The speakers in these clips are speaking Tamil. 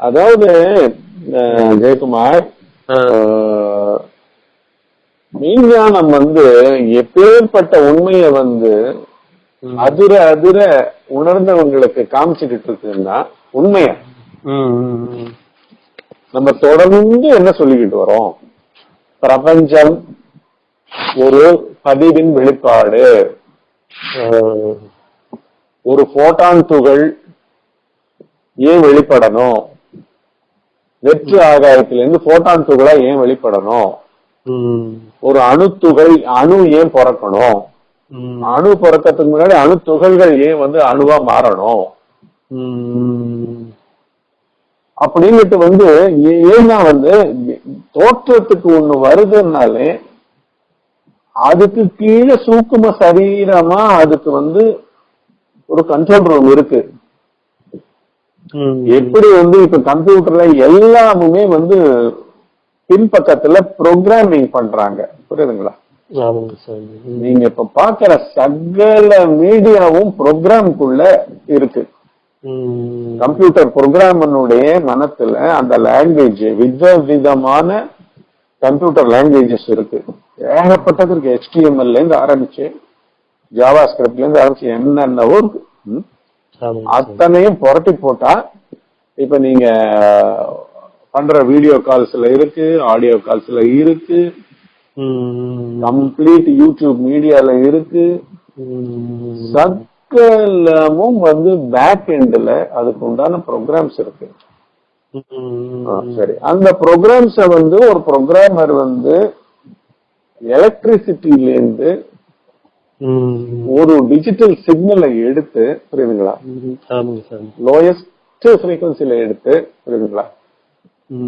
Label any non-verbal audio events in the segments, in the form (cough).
அதாவது ஜெயக்குமார் மெய்ஞானம் வந்து எப்பேற்பட்ட உண்மையை வந்து. அதிர அதிர உணர்ந்தவங்களுக்கு காமிச்சுக்கிட்டு இருக்குன்னா உண்மைய. நம்ம தொடர்ந்து என்ன சொல்லிக்கிட்டு வரோம்? பிரபஞ்சம் ஒரு பதிவின் வெளிப்பாடு. ஒரு போட்டான் துகள் ஏன் வெளிப்படணும்? வெற்று ஆகாயத்திலிருந்து போட்டான் துகளா ஏன் வெளிப்படணும்? ஒரு அணு துகள் அணு ஏன் பிறக்கணும்? அணு பிறக்கறதுக்கு முன்னாடி அணு துகள்கள் ஏன் வந்து அணுவா மாறணும்? அப்படின்னுட்டு வந்து ஏன்னா வந்து தோற்றத்துக்கு ஒண்ணு வருதுன்னாலே அதுக்கு கீழே சூக்கும சரீரமா அதுக்கு வந்து ஒரு கண்ட்ரோல் ரூம் இருக்கு. எப்படி வந்து இப்ப கம்ப்யூட்டர்ல எல்லாமுமே வந்து பின்பக்கத்துல ப்ரோக்ராமிங் பண்றாங்க. புரியுதுங்களா? நீங்க இப்ப பாக்குற சகல மீடியாவும் ப்ரோக்ராம்குள்ள இருக்கு. கம்ப்யூட்டர் ப்ரோக்ராமனுடைய மனத்துல அந்த லாங்குவேஜ் வித விதமான கம்ப்யூட்டர் லாங்குவேஜஸ் இருக்கு. ஏகப்பட்டது இருக்கு. HTML ல இருந்து ஆரம்பிச்சு ஜாவா ஸ்கிரிப்ட்ல இருந்து ஆரம்பிச்சு என்னென்னவோ இருக்கு. அத்தனையும் புரட்டி போட்டா இப்ப நீங்க பண்ற வீடியோ கால்ஸ்ல இருக்கு ஆடியோ கால்ஸ்ல இருக்கு கம்ப்ளீட் யூடியூப் மீடியால இருக்கு. சக்கலமும் வந்து பேக் எண்ட்ல அதுக்கு உண்டான ப்ரோக்ராம்ஸ் இருக்கு. சரி. அந்த ப்ரோக்ராம்ஸ வந்து ஒரு ப்ரோக்ராமர் வந்து எலக்ட்ரிசிட்டில இருந்து ஒரு டிஜிட்டல் சிக்னலை எடுத்து புரியுதுங்களா? லோயஸ்ட் ஃப்ரீக்வன்சில எடுத்து புரியுதுங்களா?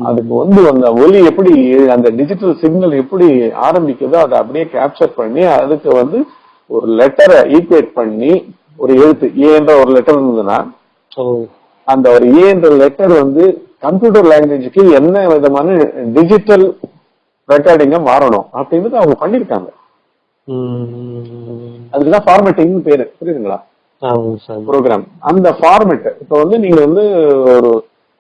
அதுக்கு வந்து அந்த ஒலி எப்படி அந்த டிஜிட்டல் சிக்னல் எப்படி ஆரம்பிக்குதோ அதை அப்படியே கேப்சர் பண்ணி அதுக்கு வந்து ஒரு லெட்டரை ஈக்குவேட் பண்ணி ஒரு எழுத்து ஏன்ற ஒரு லெட்டர் இருந்ததுன்னா அந்த ஒரு ஏன்ற லெட்டர் வந்து கம்ப்யூட்டர் லாங்குவேஜுக்கு என்ன விதமான டிஜிட்டல் ரெக்கார்டிங்கா மாறணும் அப்படின்னு அவங்க பண்ணிருக்காங்க அதுக்குதான் ஃபார்மேட்டிங் பேரு. புரியுதுங்களா? ப்ரோக்ராம் அந்த ஃபார்மேட் இப்ப வந்து நீங்க வந்து ஒரு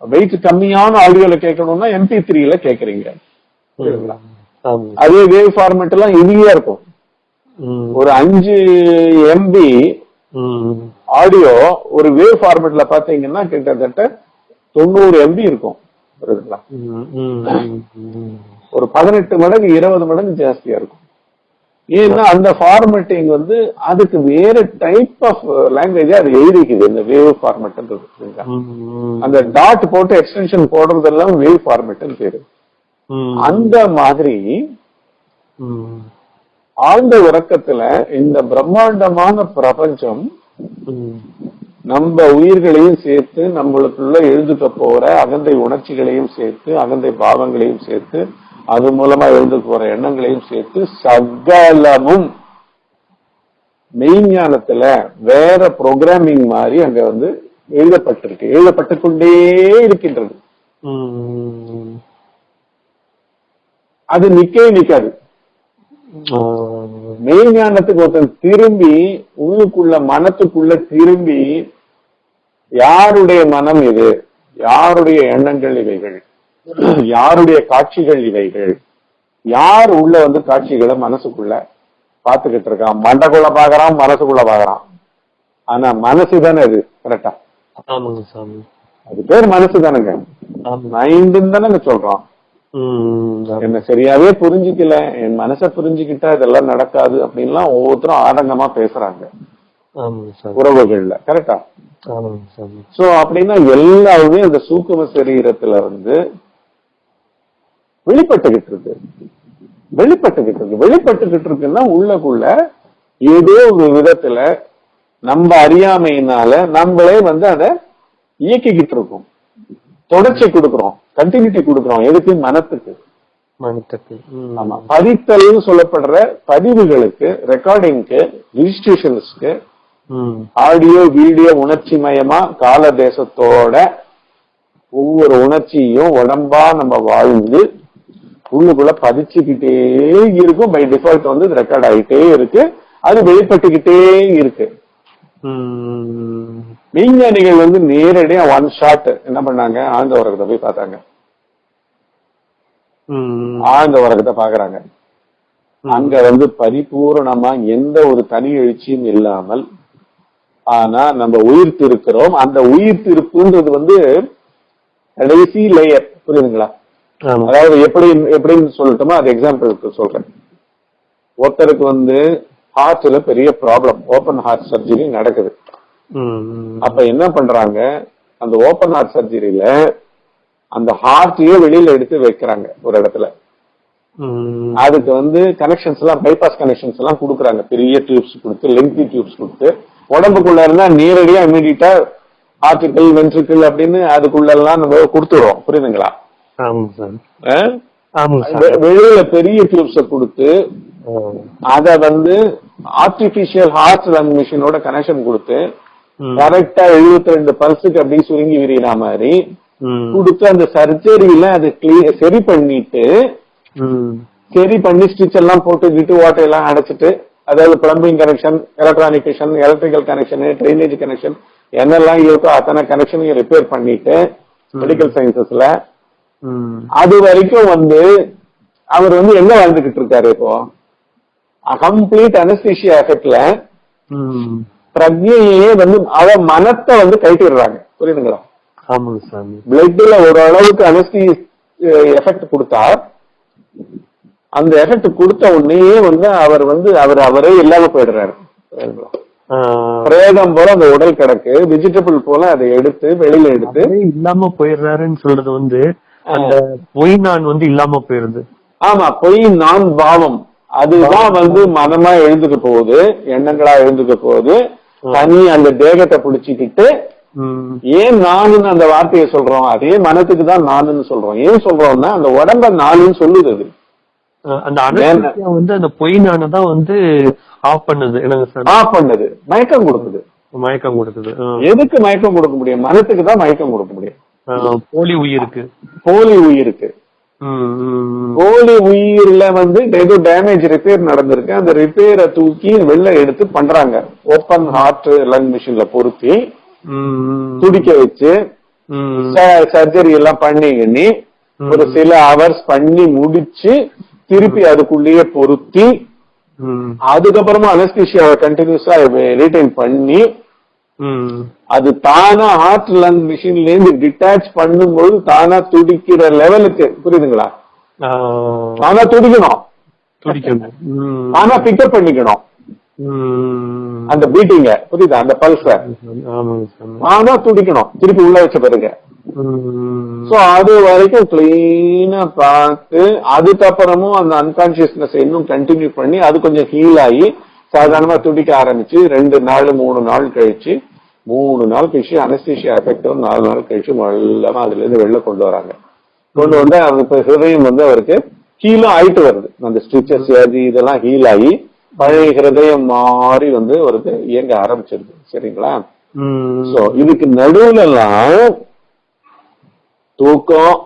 வெயிட் கம்மியான ஆடியோல கேட்கணும்னா எம்பி த்ரீல கேக்குறீங்க புரியுதுங்களா? அதே வேவ் ஃபார்மேட் எல்லாம் ஈஸியா இருக்கும். ஒரு அஞ்சு எம்பி ஆடியோ ஒரு வேவ் ஃபார்மேட்ல பாத்தீங்கன்னா கிட்டத்தட்ட தொண்ணூறு எம்பி இருக்கும். புரியுதுங்களா? ஒரு பதினெட்டு மடங்கு இருபது மடங்கு ஜாஸ்தியா இருக்கும். ஏன்னா அந்த ஃபார்மேட்டிங் வந்து அதுக்கு வேற டைப் ஆஃப் லாங்குவேஜ் அது எழுதிக்குது இந்த வேவ் ஃபார்மேட்ன்றது அந்த டாட் போட்டு எக்ஸ்டென்ஷன் போடுறதெல்லாம் வேவ் ஃபார்மேட்னு பேரு. அந்த மாதிரி ஆழ்ந்த உறக்கத்துல இந்த பிரம்மாண்டமான பிரபஞ்சம் நம்ம உயிர்களையும் சேர்த்து நம்மளுக்குள்ள எழுதுக்க போற அகந்தை உணர்ச்சிகளையும் சேர்த்து அகந்தை பாவங்களையும் சேர்த்து அது மூலமா எழுதுக்க போற எண்ணங்களையும் சேர்த்து சகலமும் மெய்ஞானத்துல வேற ப்ரோக்ராமிங் மாதிரி அங்க வந்து எழுதப்பட்டிருக்கு. எழுதப்பட்டு கொண்டே இருக்கின்றது அது நிக்கவே நிக்காது. மெய்ஞானத்துக்கு ஒருத்தன் திரும்பி உள்ளுக்குள்ள மனத்துக்குள்ள திரும்பி யாருடைய மனம் இது? யாருடைய எண்ணங்கள் இவைகள்? (clears throat) யாருடைய காட்சிகள் இவைகள்? யார் உள்ள வந்து காட்சிகளை மனசுக்குள்ள பாத்துக்கிட்டு இருக்கான் மண்டக்குள்ள பாக்குறான் மனசுக்குள்ள பாக்குறான் ஆனா மனசு தானே அது கரெக்டா ஆமாங்க சாமி. அது பேர் மனசு தானுங்க. மைண்டுன்னு தானே சொல்றோம். என்ன சரியாவே புரிஞ்சுக்கல. என் மனசை புரிஞ்சுக்கிட்டா இதெல்லாம் நடக்காது அப்படின்லாம் ஒவ்வொருத்தரும் ஆடங்கமா பேசுறாங்க. உறவுகள்ல கரெக்டா சோ அப்படின்னா எல்லாமே அந்த சூக்கும சரீரத்துல இருந்து வெளிப்பட்டுகிட்டு இருக்கு வெளிப்பட்டுகிட்டு இருக்கு வெளிப்பட்டுகிட்டு இருக்குன்னா உள்ளக்குள்ள ஏதோ ஒரு விதத்துல நம்ம அறியாமையினால நம்மளே வந்து அதை இயக்கிக்கிட்டு இருக்கோம் தொடர்ச்சி கொடுக்கிறோம். கண்டினியூட்டி கொடுக்கிறோம். எதுக்கு? மனத்துக்கு. மனத்துக்கு. ஆமா. பதித்தல்னு சொல்லப்படுற பதிவுகளுக்கு ரெக்கார்டிங்க்கு ரிஜிஸ்ட்ரேஷன்ஸ்க்கு ஆடியோ வீடியோ உணர்ச்சி மயமா கால தேசத்தோட ஒவ்வொரு உணர்ச்சியும் உடம்பா நம்ம வாழ்ந்து உள்ளுக்குள்ள பதிச்சுக்கிட்டே இருக்கும். பை டிஃபால்ட் வந்து ரெக்கார்ட் ஆகிட்டே இருக்கு. அது வெளிப்பட்டுக்கிட்டே இருக்கு. விஞ்ஞானிகள் வந்து நேரடியா ஒன் ஷாட் என்ன பண்ணாங்க? ஆழ்ந்த உறக்கத்தை போய் பார்த்தாங்க. ஆழ்ந்த உறக்கத்தை பாக்குறாங்க அங்க வந்து பரிபூரணமா எந்த ஒரு தனி எழுச்சியும் இல்லாமல் ஆனா நம்ம உயிர் திருக்கிறோம் அந்த உயிர் திருப்புன்றது வந்து கடைசி லேயர் புரியுதுங்களா? அதாவது எப்படி எப்படின்னு சொல்லட்டுமா? அது எக்ஸாம்பிளுக்கு சொல்றேன். ஒருத்தருக்கு வந்து ஹார்ட்ல பெரிய ப்ராப்ளம் ஓபன் ஹார்ட் சர்ஜரி நடக்குது. அப்ப என்ன பண்றாங்க? அந்த ஓபன் ஹார்ட் சர்ஜரியில அந்த ஹார்ட்டையே வெளியில எடுத்து வைக்கிறாங்க ஒரு இடத்துல. அதுக்கு வந்து கனெக்ஷன்ஸ் எல்லாம் பைபாஸ் கனெக்ஷன்ஸ் எல்லாம் கொடுக்குறாங்க. பெரிய டியூப்ஸ் கொடுத்து லெங்தி டியூப்ஸ் கொடுத்து. உடம்புக்குள்ள இருந்தா நேரடியா இமீடியட்டா ஆர்டிக்கல் வென்ட்ரிக்கல் அப்படின்னு அதுக்குள்ள எல்லாம் நம்ம கொடுத்துடுறோம். புரியுதுங்களா? வெளியில பெரிய டியூப்ஸ கொடுத்து. அத வந்து ஆர்டிபிஷியல் ஹார்ட் லங் மிஷினோட கனெக்ஷன் கொடுத்து. கரெக்டா 72 ரெண்டு பல்ஸுக்கு அப்படி சுருங்கி விரியிற மாதிரி. கொடுத்து அந்த சர்ஜரியில அது clear- சரி பண்ணிட்டு. சரி பண்ணி ஸ்டிச் எல்லாம் போட்டு விட்டு ஓட்டையெல்லாம் அடைச்சிட்டு அதாவது plumbing connection electronic connection electrical connection drainage connection என்னெல்லாம் இருக்கோ அத்தனை கனெக்ஷனையும் ரிப்பேர் பண்ணிட்டு மெடிக்கல் சயின்சஸ்ல. அது வரைக்கும் வந்து அவர் வந்து எங்க வாழ்ந்துகிட்டு இருக்காரு இப்போ? Complete anaesthesia எஃபெக்ட்ல. பிரஜையே வந்து அவ மனத்தை வந்து கைட்டிடுறாங்க புரியுதுங்களா? ஆமாங்க சாமி. பிளட்ல ஓரளவுக்கு அனஸ்தி எஃபெக்ட் கொடுத்தா அந்த எஃபெக்ட் கொடுத்த உடனேயே வந்து அவர் வந்து அவர் அவரே இல்லாம போயிடுறாரு. பிரேதம் போல அந்த உடல் கிடக்கு வெஜிடபிள் போல அதை எடுத்து வெளியில எடுத்து இல்லாம போயிடுறாருன்னு சொல்றது வந்து அந்த பொய் நான் வந்து இல்லாம போயிருது. ஆமா பொய் நான் பாவம். அதுதான் வந்து மனமா எழுந்துக்க போகுது எண்ணங்களா எழுந்துக்க போகுது. தனி அந்த தேகத்தை பிடிச்சிக்கிட்டு. ஏன் நானுன்னு அந்த வார்த்தையை சொல்றோம்? அதே மனத்துக்கு தான் நானுன்னு சொல்றோம். ஏன் சொல்றோம்னா அந்த உடம்ப நானுன்னு சொல்லுது அது. அந்த அனஸ்தீசியா வந்து அந்த பொய் நானை தான் வந்து ஆஃப் பண்ணுது. ஆஃப் பண்ணுது. மயக்கம் கொடுக்குது. மயக்கம் கொடுக்குது. எதுக்கு மயக்கம் கொடுக்க முடியும்? மனத்துக்கு தான் மயக்கம் கொடுக்க முடியும். போலி உயிருக்கு. போலி உயிருக்கு. போலி உயிர்ல வந்து ஏதோ டேமேஜ் ரிப்பேர் நடந்திருக்கு. அந்த ரிப்பேரை தூக்கி வெளில எடுத்து பண்றாங்க. ஓப்பன் ஹார்ட் லங் மிஷின்ல பொருத்தி துடிக்க வச்சு சர்ஜரி எல்லாம் பண்ணி எண்ணி ஒரு சில ஹவர்ஸ் பண்ணி முடிச்சு திருப்பி அதுக்குள்ளேயே பொருத்தி அதுக்கப்புறமா அனஸ்தீஷியாவை கண்டினியூஸா ரீடைன் பண்ணி. அது தானா ஹார்ட் லங் மிஷின்ல இருந்து டிட்டாச் பண்ணும்போது தானா துடிக்கிற லெவலுக்கு புரியுதுங்களா? தானா துடிக்கணும். துடிக்கணும். தானா பிக்கப் பண்ணிக்கணும். அந்த பீட்டிங்க புரியுதா? அந்த பல்ஸ தானா துடிக்கணும். திருப்பி உள்ள வச்ச பிறகு. சோ அது வரைக்கும் கிளீனா பார்த்து அதுக்கப்புறமும் அந்த அன்கான்சியஸ்னஸ் இன்னும் கண்டினியூ பண்ணி அது கொஞ்சம் ஹீல் ஆகி சாதாரணமா துடிக்க ஆரம்பிச்சு ரெண்டு நாள் மூணு நாள் கழிச்சு மூணு நாள் கழிச்சு அனஸ்தீஷியா எஃபெக்ட் நாலு நாள் கழிச்சு மெல்லமா அதுல இருந்து வெளில கொண்டு வராங்க. கொண்டு வந்து அவர் இப்ப ஹிருதயம் வந்து அவருக்கு ஹீலும் ஆயிட்டு வருது. அந்த ஸ்டிச்சஸ் அது இதெல்லாம் ஹீல் ஆகி பழைய ஹிருதயம் மாறி வந்து அவருக்கு இயங்க ஆரம்பிச்சிருது. சரிங்களா. சோ இதுக்கு நடுவுல எல்லாம் தூக்கம்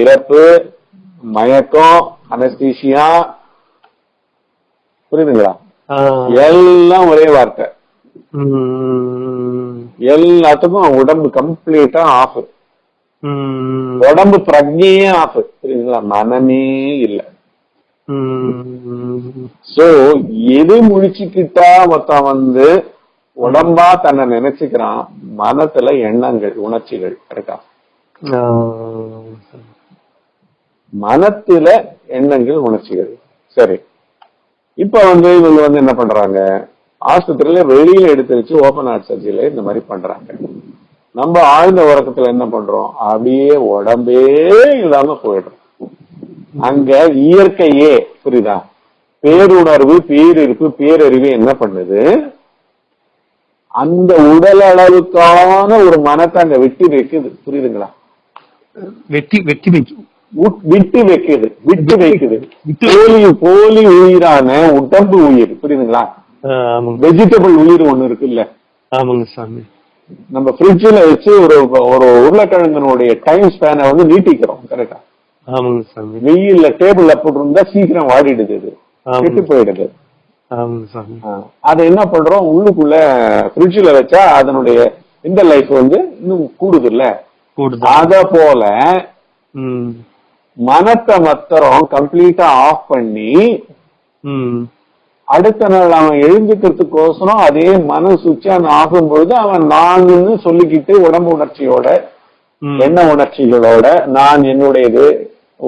இறப்பு மயக்கம் அனஸ்தீசியா புரியுதுங்களா? எல்லாம் ஒரே வார்த்தை. எல்லாத்துக்கும் உடம்பு கம்ப்ளீட்டா ஆஃப் உடம்பு பிரஜையே ஆஃப் புரியுதுங்களா? மனமே இல்ல. சோ எது முழிச்சுக்கிட்டா மொத்தம் வந்து உடம்பா தன்னை நினைச்சுக்கிறான்? மனத்துல எண்ணங்கள் உணர்ச்சிகள் ஆஹ் மனத்துல எண்ணங்கள் உணர்ச்சிகள். சரி. இப்ப வந்து இவங்க வந்து என்ன பண்றாங்க? ஆஸ்பத்திரியில வெளியில எடுத்து வச்சு ஓபன் ஹார்ட் சர்ஜரியில இந்த மாதிரி பண்றாங்க. நம்ம ஆழ்ந்த உறக்கத்துல என்ன பண்றோம்? அப்படியே உடம்பே இல்லாம போயிடுறோம். அங்க இயற்கையே புரியுதா? பேருணர்வு பேரிருப்பு பேரறிவு என்ன பண்ணுது? அந்த உடல் அளவுக்கான ஒரு மனத்தை அங்க விட்டு வைக்குது. புரியுதுங்களா? வெட்டி வெட்டி வைக்கும் விட்டு வைக்குது. விட்டு வைக்குது. போலி போலி உயிரான உடம்பு உயிர். புரியுதுங்களா? வெஜிடபிள் உயிர் ஒண்ணு இருக்குல்ல? ஆமாங்க சாமி. நம்ம ஃப்ரிட்ஜில் வச்சு ஒரு ஒரு உருளைக்கிழங்கனுடைய டைம் ஸ்பேனை வந்து நீட்டிக்கிறோம் கரெக்டா ஆமாங்க சாமி. வெயில்ல டேபிள்ல போட்டிருந்தா சீக்கிரம் வாடிடுது ஆமாங்க. கெட்டு போயிடுது. அதை என்ன பண்றோம்? உள்ளுக்குள்ள ஃப்ரிட்ஜ்ல வச்சா அதனுடைய இந்த லைஃப் வந்து இன்னும் கூடுது. இல்ல அத போல மனத்தை மத்திரம் கம்ப்ளீட்டா ஆஃப் பண்ணி அடுத்த நாள் அவன் எழுந்துக்கிறதுக்கோசரம் அதே மன சுவிட்ச் ஆன் ஆகும் பொழுது அவன் நான்னு சொல்லிக்கிட்டு உடம்பு உணர்ச்சியோட. எண்ண உணர்ச்சிகளோட நான் என்னுடையது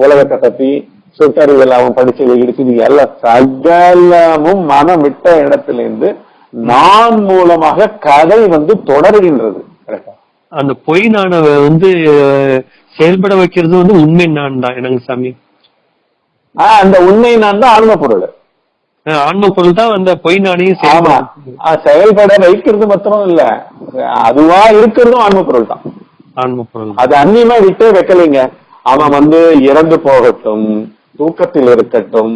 உலகத்தை பத்தி சுட்டறிவில் அவன் படிச்சது இருக்குது எல்லாம் சகலமும் மனம் விட்ட இடத்துல இருந்து நான் மூலமாக கதை வந்து தொடர்கின்றது. அந்த பொய் நாண வந்து செயல்பட வைக்கிறது வந்து உண்மை நான் தான் எனக்கு சாமி அந்த உண்மை நான் தான் ஆன்ம பொருள். ஆன்ம பொருள் தான் அந்த பொய் நாணையும் ஆமா. செயல்பட வைக்கிறது மாத்திரம் இல்ல. அதுவா இருக்கிறதும் ஆன்ம பொருள் தான். ஆன்ம பொருள் அது அந்நியமா விட்டே வைக்கலைங்க. அவன் வந்து இறந்து போகட்டும் தூக்கத்தில் இருக்கட்டும்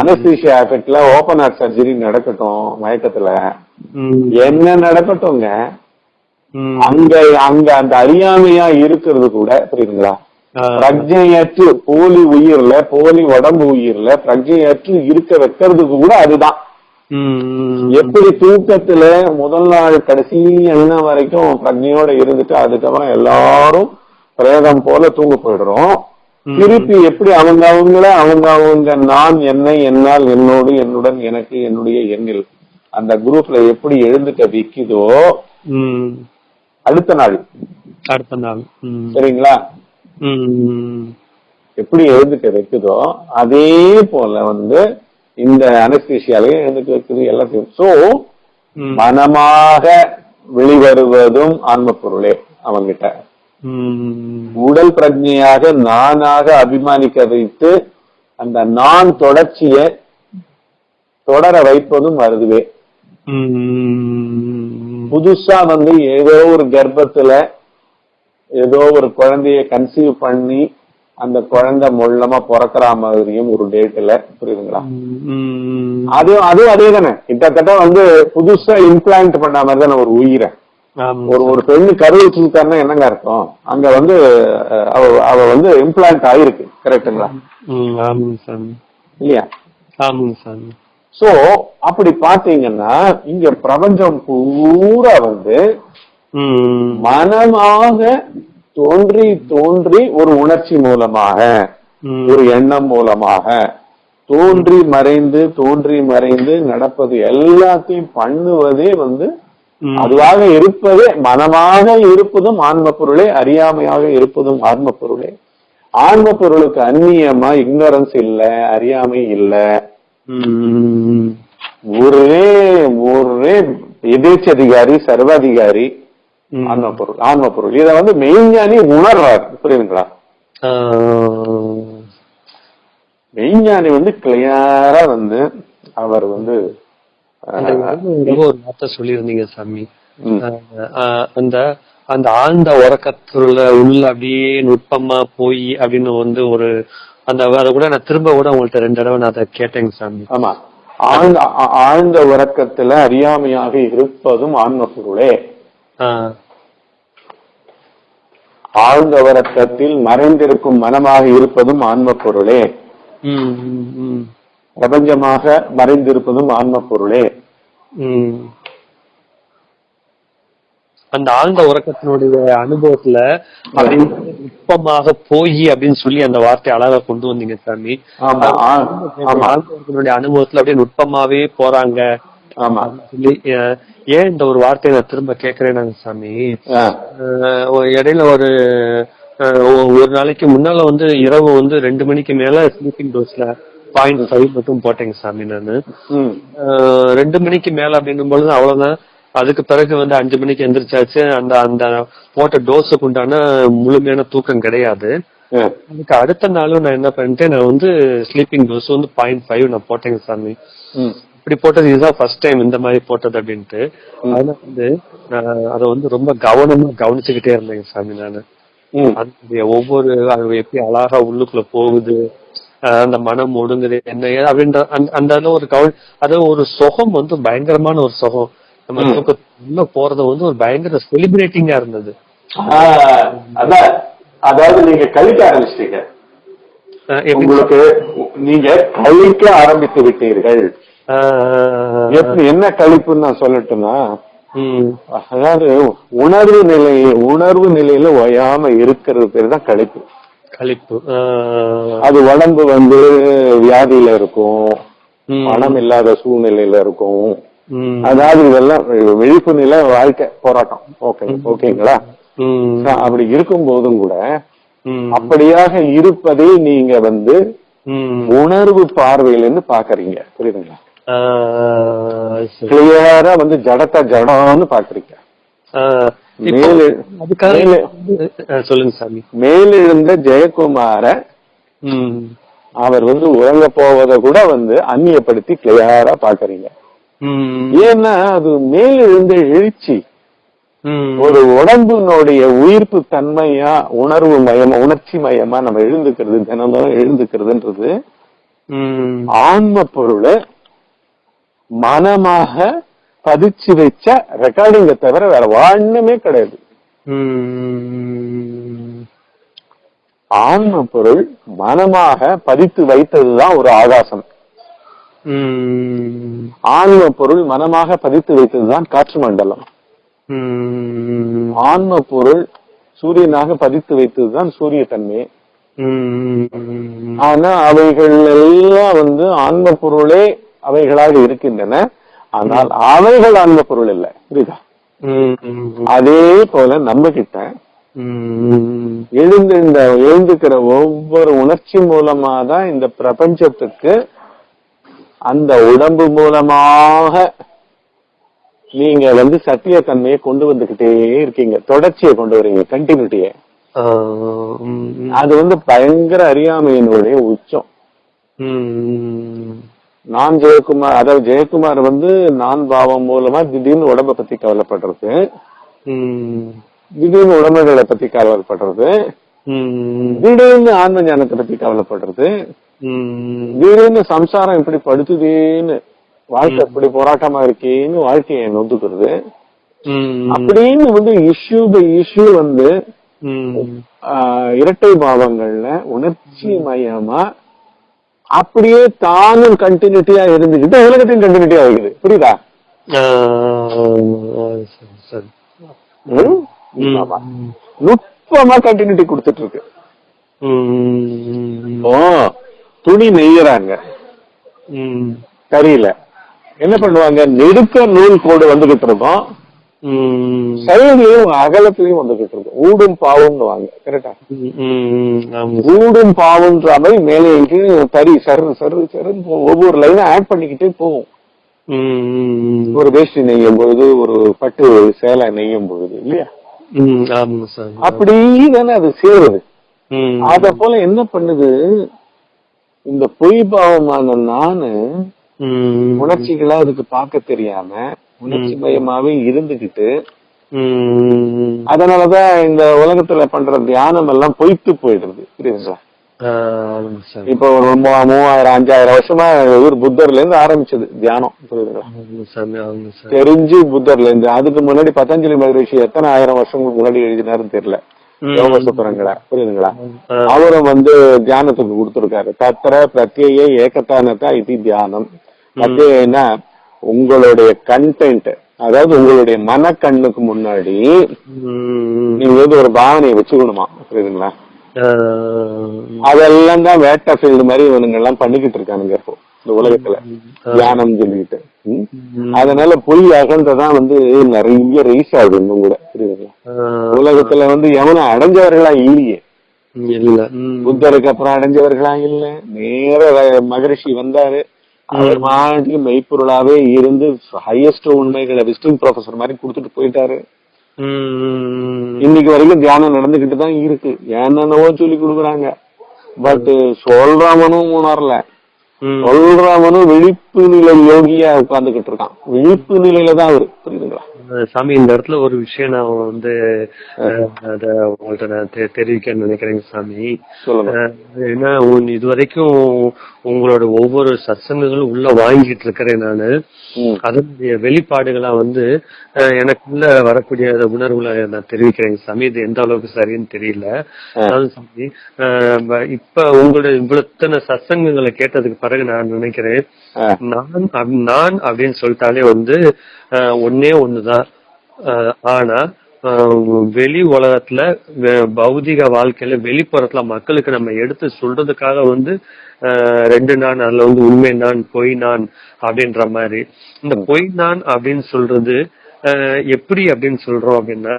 அனஸ்தீசியா எஃபெக்ட்ல ஓபன் ஹார்ட் சர்ஜரி நடக்கட்டும் மயக்கத்துல. என்ன நடக்கட்டும்ங்க. அங்க அங்க அந்த அறியாமையா இருக்கிறது கூட புரியுதுங்களா? பிரஜையற்று போலி உயிர்ல போலி உடம்பு உயிர்ல பிரஜையற்று இருக்க வைக்கிறதுக்கு கூட அதுதான். எப்படி தூக்கத்துல முதல் நாள் கடைசி என்ன வரைக்கும் பிரஜையோட இருந்துட்டு அதுக்கப்புறம் எல்லாரும் பிரேதம் போல தூங்க போயிடுறோம். திருப்பி எப்படி அவங்க அவங்கள அவங்க அவங்க நான் என்னை என்னால் என்னோடு என்னுடன் எனக்கு என்னுடைய எண்ணில் அந்த குரூப்ல எப்படி எழுந்துக்க விக்குதோ. அடுத்த நாள் அடுத்த நாள். சரிங்களா. எப்படி எழுந்துக்க வைக்குதோ அதே போல வந்து இந்த அனஸ்தீசியாலையும் எழுந்துக்க வைக்குது எல்லாத்தையும் சோ. மனமாக வெளிவருவதும் ஆன்ம பொருளே அவங்கிட்ட. உடல் பிரஜையாக நானாக அபிமானிக்க வைத்து அந்த நான் தொடர்ச்சிய தொடர வைப்பதும் வருதுவே. புதுசா வந்து ஏதோ ஒரு கர்ப்பத்துல ஏதோ ஒரு குழந்தைய கன்சீவ் பண்ணி அந்த குழந்தை மொள்ளமா பிறக்கிற மாதிரியும் ஒரு டேட்ல புரியுதுங்களா. அதுவும் அதுவும் அதே தானே கிட்டத்தட்ட வந்து புதுசா இம்ப்ளான்ட் பண்ண மாதிரி தானே ஒரு உயிரை. ஒரு ஒரு பெண்ணு கரு வச்சிருக்காருன்னா என்னங்க அர்த்தம்? அங்க வந்து அவ அவ வந்து இம்ப்ளான்ட் ஆயிருக்கு. சாமி. இல்லையா? சோ அப்படி பாத்தீங்கன்னா இங்க பிரபஞ்சம் பூரா வந்து. மனமாக தோன்றி தோன்றி ஒரு உணர்ச்சி மூலமாக. ஒரு எண்ணம் மூலமாக தோன்றி மறைந்து தோன்றி மறைந்து நடப்பது எல்லாத்தையும் பண்ணுவதே வந்து. அதுவாக இருப்பதே மனமாக இருப்பதும் ஆன்ம பொருளே அறியாமையாக இருப்பதும் ஆன்ம பொருளே ஆன்ம பொருளுக்கு அந்நியமா இக்னரன்ஸ் இல்ல அறியாமை இல்ல. ஒரே ஒரே எதேச்சதிகாரி சர்வாதிகாரி. ஆன்ம பொருள் ஆன்ம பொருள். இத வந்து மெய்ஞானி உணர்றாரு. புரியுதுங்களா. மெய்ஞானி வந்து கிளியரா வந்து அவர் வந்து ஒரு வார்த்தை சொல்லியிருந்தீங்க சாமி. அந்த அந்த ஆழ்ந்த உறக்கத்துல உள்ள அப்படியே நுட்பமா போய் அப்படின்னு வந்து ஒரு அந்த அதை கூட நான் திரும்ப கூட உங்கள்ட்ட ரெண்டு தடவை நான் அதை கேட்டேங்க சாமி. ஆமா. ஆழ்ந்த ஆழ்ந்த உறக்கத்துல அறியாமையாக இருப்பதும் ஆன்ம பொருளே. ஆழ்ந்த உறக்கத்தில் மறைந்திருக்கும் மனமாக இருப்பதும் ஆன்ம பொருளே பிரபஞ்சமாக மறைந்திருப்பதும் ஆன்ம பொருளே அந்த ஆழ்ந்த உறக்கத்தினுடைய அனுபவத்துல நுட்பமாக போய் அப்படின்னு சொல்லி அந்த வார்த்தை அழகா கொண்டு வந்தீங்க சாமி. ஆழ்ந்த உறக்கத்தினுடைய அனுபவத்துல அப்படியே நுட்பமாவே போறாங்க. ஆமா. ஏன் இந்த ஒரு வார்த்தையை நான் திரும்ப கேக்குறேனாங்க சாமி? இடையில ஒரு ஒரு நாளைக்கு முன்னால வந்து இரவு வந்து ரெண்டு மணிக்கு மேல ஸ்லீப்பிங் டோஸ்ல பாயிண்ட் ஃபைவ் மட்டும் போட்டேங்க சாமி நானு. ரெண்டு மணிக்கு மேல அப்படின்னும் பொழுது அவ்வளவுதான். அதுக்கு பிறகு வந்து அஞ்சு மணிக்கு எந்திரிச்சாச்சு. அந்த அந்த போட்ட டோஸுக்கு உண்டான முழுமையான தூக்கம் கிடையாது. அதுக்கு அடுத்த நாளும் நான் என்ன பண்ணிட்டேன் நான் வந்து ஸ்லீப்பிங் டோஸ் வந்து பாயிண்ட் ஃபைவ் நான் போட்டேங்க சாமி. இப்படி போட்டது இதுதான் ஃபர்ஸ்ட் டைம் இந்த மாதிரி போட்டது அப்படின்ட்டு. அதனால வந்து நான் அதை வந்து ரொம்ப கவனமா கவனிச்சுக்கிட்டே இருந்தேங்க சாமி நானு. ஒவ்வொரு அது எப்படி அழகா உள்ளுக்குள்ள போகுது அந்த மனம் ஒடுங்குது என்ன அப்படின்ற அந்த அதுல ஒரு கவனி அது ஒரு சுகம் வந்து பயங்கரமான ஒரு சுகம். நம்ம. தூக்கத்துக்குள்ள போறது வந்து ஒரு பயங்கர செலிப்ரேட்டிங்கா இருந்தது. அதாவது நீங்க கழிக்க ஆரம்பிச்சிட்டீங்க. உங்களுக்கு நீங்க கழிக்க ஆரம்பித்து விட்டீர்கள். எப்படி என்ன கழிப்புன்னு நான் சொல்லட்டும்னா அதாவது உணர்வு நிலை உணர்வு நிலையில ஓயாம இருக்கிறது பேர் தான் கழிப்பு கழிப்பு அது உடம்பு வந்து வியாதியில இருக்கும். பணம் இல்லாத சூழ்நிலையில இருக்கும். அதாவது இதெல்லாம் விழிப்பு நிலை வாழ்க்கை போராட்டம் ஓகே ஓகேங்களா. அப்படி இருக்கும் போதும் கூட. அப்படியாக இருப்பதை நீங்க வந்து. உணர்வு பார்வையிலிருந்து பாக்குறீங்க புரியுதுங்களா. கிளியரா வந்து ஜடத்த ஜடம்னு பாக்குறீங்க சொல்லுங்க சாமி மேலெழுந்த ஜெயக்குமார ம். அவர் வந்து உறங்க போவதை கூட வந்து அந்நியப்படுத்தி கிளியரா பாக்குறீங்க ம். ஏன்னா அது மேலெழுந்த எழுச்சி ம். ஒரு உடம்பினுடைய உயிர்ப்பு தன்மையா உணர்வு மயமா உணர்ச்சி மயமா நம்ம எழுந்துக்கிறது தினமும் எழுந்துக்கிறதுன்றது ம். ஆன்ம பொருளை மனமாக பதிச்சு வச்ச ரெக்கார்டிங்க தவிர வேற ஒண்ணுமே கிடையாது. ஆன்ம பொருள் மனமாக பதித்து வைத்ததுதான் ஒரு ஆகாசம். ஆன்ம பொருள் மனமாக பதித்து வைத்ததுதான் காற்று மண்டலம். ஆன்ம பொருள் சூரியனாக பதித்து வைத்ததுதான் சூரிய தன்மை ஆனா அவைகள் எல்லாம் வந்து ஆன்ம பொருளே அவைகளாக இருக்கின்றன ஆனால் அவைகள் ஆன்ம பொருள் இல்லை புரியுதா. அதே போல நம்ம கிட்ட. எழுந்து இந்த எழுந்துக்கிற ஒவ்வொரு உணர்ச்சி மூலமா தான் இந்த பிரபஞ்சத்துக்கு அந்த உடம்பு மூலமாக நீங்க வந்து சத்தியத்தன்மையை கொண்டு வந்துகிட்டே இருக்கீங்க தொடர்ச்சியை கொண்டு வரீங்க கண்டினியூட்டியை. அது வந்து பயங்கர அறியாமையினுடைய உச்சம். நான் ஜெயக்குமார் அதாவது ஜெயக்குமார் வந்து நான் பாவம் மூலமா திடீர்னு உடம்ப பத்தி கவலைப்படுறது. திடீர்னு உடம்புகளை பத்தி கவலைப்படுறது. திடீர்னு ஆன்ம ஞானத்தை பத்தி கவலைப்படுறது. திடீர்னு சம்சாரம் இப்படி படுத்துதேன்னு வாழ்க்கை இப்படி போராட்டமா இருக்கேன்னு வாழ்க்கையை நொந்துக்கிறது. அப்படின்னு வந்து இஷ்யூ பை இஷ்யூ வந்து இரட்டை பாவங்கள்ல உணர்ச்சி மயமா அப்படியே தானும் கண்டினியூட்டியா இருந்துக்கிட்டு உலகத்தையும் கண்டினியூட்டியா இருக்குது. புரியுதா. நுட்பமா கண்டினியூட்டி கொடுத்துட்டு இருக்கு துணி நெய்யறாங்க. ம். கரியில. என்ன பண்ணுவாங்க? நெடுக்க நூல் கோடு வந்துகிட்டு இருக்கும். ம். சைடுலயும் அகலத்திலயும் வந்துகிட்டு இருக்கும் ஊடும் பாவும்னு வாங்க கரெக்டா. ஊடும் பாவுன்ற மாதிரி மேலே தறி சரு சரு சருன்னு. ஒவ்வொரு லைனும் ஆட் பண்ணிக்கிட்டே போகும். ஒரு வேஷ்டி நெய்யும் பொழுது ஒரு பட்டு சேலை நெய்யும் பொழுது இல்லையா அப்படி தானே அது சேருது. அத போல என்ன பண்ணுது இந்த பொய் பாவமான நானு. உணர்ச்சிகளா அதுக்கு பார்க்க தெரியாம உணர்ச்சி மயமாவே இருந்துகிட்டு. அதனாலதான் இந்த உலகத்துல பண்ற தியானம் எல்லாம் பொய்த்து போயிடுது. புரியுதுங்களா இப்போ ஒரு மூவாயிரம் அஞ்சாயிரம் வருஷமா இவர் புத்தர்ல இருந்து ஆரம்பிச்சது தியானம். புரியுதுங்களா? தெரிஞ்சு புத்தர்ல இருந்து அதுக்கு முன்னாடி பதஞ்சலி மகரிஷி எத்தனை ஆயிரம் வருஷங்களுக்கு முன்னாடி எழுதினாருன்னு தெரியல. ம். யோக சுத்திரங்களை புரியுதுங்களா. அவரும் வந்து தியானத்துக்கு கொடுத்திருக்காரு. தத்திர பிரத்யேக ஏகத்தானதா இது தியானம். பிரத்யேகன்னா உங்களுடைய கண்டென்ட் அதாவது உங்களுடைய மனக்கண்ணுக்கு முன்னாடி ம். நீங்க வந்து ஒரு பாவனையை வச்சுக்கணுமா? புரியுதுங்களா? அதெல்லாம் தான் வேட்டா ஃபீல்டு மாதிரி இவனுங்க எல்லாம் பண்ணிக்கிட்டு இருக்கானுங்க இப்போ இந்த உலகத்துல. தியானம் சொல்லிட்டு. அதனால பொய் அகன்றதான் வந்து நிறைய ரைஸ் ஆகுது இன்னும் கூட. புரியுதுங்களா? உலகத்துல வந்து எவனும் அடைஞ்சவர்களா இல்லையே. இல்ல. புத்தருக்கு அப்புறம் அடைஞ்சவர்களா இல்ல. நேர மகரிஷி வந்தாரு. அவர் மாட்டுக்கு மெய்ப்பொருளாவே இருந்து ஹையஸ்ட் உண்மைகளை விசிட்டிங் ப்ரொஃபசர் மாதிரி கொடுத்துட்டு போயிட்டாரு. இன்னைக்கு வரைக்கும் தியானம் நடந்துகிட்டு தான் இருக்கு. என்னென்னவோ சொல்லி கொடுக்குறாங்க. பட் சொல்றவனும் உணரல. சொல்றவனும் விழிப்பு நிலை யோகியா உட்கார்ந்துகிட்டு இருக்கான். விழிப்பு நிலையில தான் அவரு. புரியுதுங்களா? சாமி இந்த இடத்துல ஒரு விஷயம் நான் வந்து அத உங்கள்ட்ட நான் தெரிவிக்க நினைக்கிறேங்க சாமி. ஏன்னா உன் இது வரைக்கும் உங்களோட ஒவ்வொரு சத்சங்கங்களும் உள்ள வாங்கிட்டு இருக்கிறேன் நானு. அதனுடைய வெளிப்பாடுகளா வந்து எனக்குள்ள வரக்கூடிய உணர்வுகளை நான் தெரிவிக்கிறேன். சாமி இது எந்த அளவுக்கு சரின்னு தெரியல. அதாவது சாமி இப்ப உங்களுடைய இவ்வளவு சத்சங்கங்களை கேட்டதுக்கு பிறகு நான் நினைக்கிறேன். நான் நான் அப்படின்னு சொல்லிட்டாலே வந்து ஒண்ணே ஒண்ணுதான். ஆனா வெளி உலகத்துல பௌதிக வாழ்க்கையில வெளிப்புறத்துல மக்களுக்கு நம்ம எடுத்து சொல்றதுக்காக வந்து ரெண்டு நான் அதுல வந்து உண்மை நான் பொய் நான் அப்படின்ற மாதிரி. இந்த பொய் நான் அப்படின்னு சொல்றது எப்படி அப்படின்னு சொல்றோம் அப்படின்னா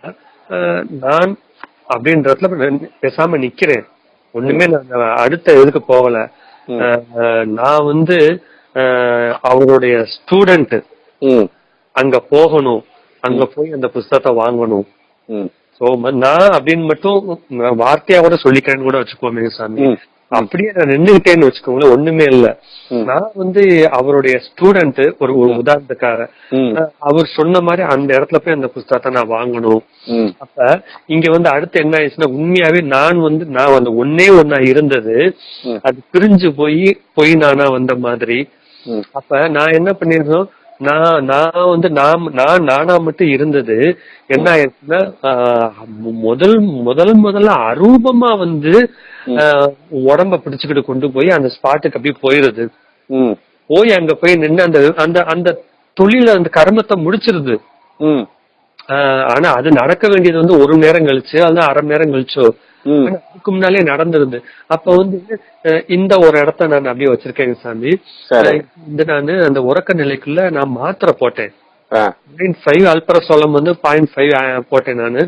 நான் அப்படின்றதுல பேசாம நிக்கிறேன். ஒண்ணுமே நான் அடுத்த இதுக்கு போகல. நான் வந்து அவருடைய ஸ்டூடெண்ட். அங்க போகணும். அங்க போய் அந்த புஸ்தகத்தை வாங்கணும். சோ நான் அப்படின்னு மட்டும் வார்த்தையா கூட சொல்லிக்கிறேன்னு கூட வச்சுக்கோமே சாமி. அப்படியே நான் நின்னுகிட்டேன்னு வச்சுக்கோங்களேன் ஒண்ணுமே இல்ல. நான் வந்து அவருடைய ஸ்டூடெண்ட் ஒரு ஒரு உதாரணத்துக்காக அவர் சொன்ன மாதிரி அந்த இடத்துல போய் அந்த புஸ்தகத்தை நான் வாங்கணும். அப்ப இங்க வந்து அடுத்து என்ன ஆயிடுச்சுன்னா உண்மையாவே நான் வந்து நான் அந்த ஒன்னே ஒன்னா இருந்தது. அது பிரிஞ்சு போய் பொய் நானா வந்த மாதிரி. அப்ப நான் என்ன பண்ணிருந்தோம் நான் நான் வந்து நான் நான் நானா மட்டும் இருந்தது. என்ன ஆயிடுச்சுன்னா முதல் முதல் முதல்ல அரூபமா வந்து ஆஹ், உடம்ப பிடிச்சுக்கிட்டு கொண்டு போய் அந்த ஸ்பாட்டுக்கு அப்படியே போயிருது. போய் அங்க போய் நின்று அந்த அந்த அந்த தொழில அந்த கர்மத்தை முடிச்சிருது. ஆனா அது நடக்க வேண்டியது வந்து ஒரு நேரம் கழிச்சு அது அரை நேரம் கழிச்சோ. அதுக்கு முன்னாலே நடந்துருது அப்ப வந்து இந்த ஒரு இடத்த நான் அப்படியே வச்சிருக்கேங்க சாமி. இந்த நானு அந்த உறக்க நிலைக்குள்ள நான் மாத்திரை போட்டேன். பாயிண்ட் ஃபைவ் அல்பரசோலம் வந்து பாயிண்ட் ஃபைவ் போட்டேன் நானு.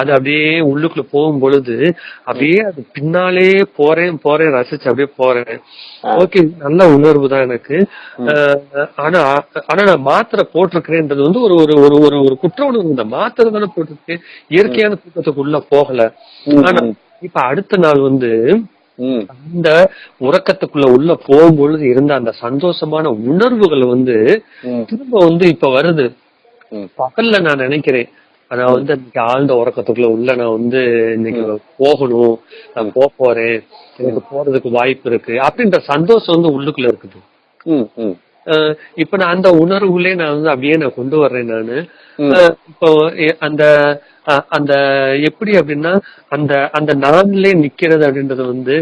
அது அப்படியே உள்ளுக்குள்ள போகும் பொழுது அப்படியே அது பின்னாலே போறேன் போறேன் ரசிச்சு அப்படியே போறேன். ஓகே நல்ல உணர்வு தான் எனக்கு. ஆனா ஆனா நான் மாத்திரை போட்டிருக்கிறேன்றது வந்து ஒரு ஒரு ஒரு ஒரு ஒரு குற்ற உணர்வு. இந்த மாத்திரை தானே போட்டிருக்கேன். இயற்கையான தூக்கத்துக்குள்ள போகல. ஆனா இப்ப அடுத்த நாள் வந்து. அந்த உறக்கத்துக்குள்ள உள்ள போகும்பொழுது இருந்த அந்த சந்தோஷமான உணர்வுகள் வந்து. திரும்ப வந்து இப்ப வருது. பகல்ல நான் நினைக்கிறேன். நான் வந்து இன்னைக்கு ஆழ்ந்த உறக்கத்துக்குள்ள உள்ள நான் வந்து இன்னைக்கு போகணும். நான் போக போறேன். எனக்கு போறதுக்கு வாய்ப்பு இருக்கு. அப்படின்ற சந்தோஷம் வந்து உள்ளுக்குள்ள இருக்குது. இப்ப நான் அந்த உணர்வுகளே நான் வந்து அப்படியே நான் கொண்டு வர்றேன் நானு. இப்போ அந்த அந்த எப்படி அப்படின்னா அந்த அந்த நான்லே நிக்கிறது அப்படின்றது வந்து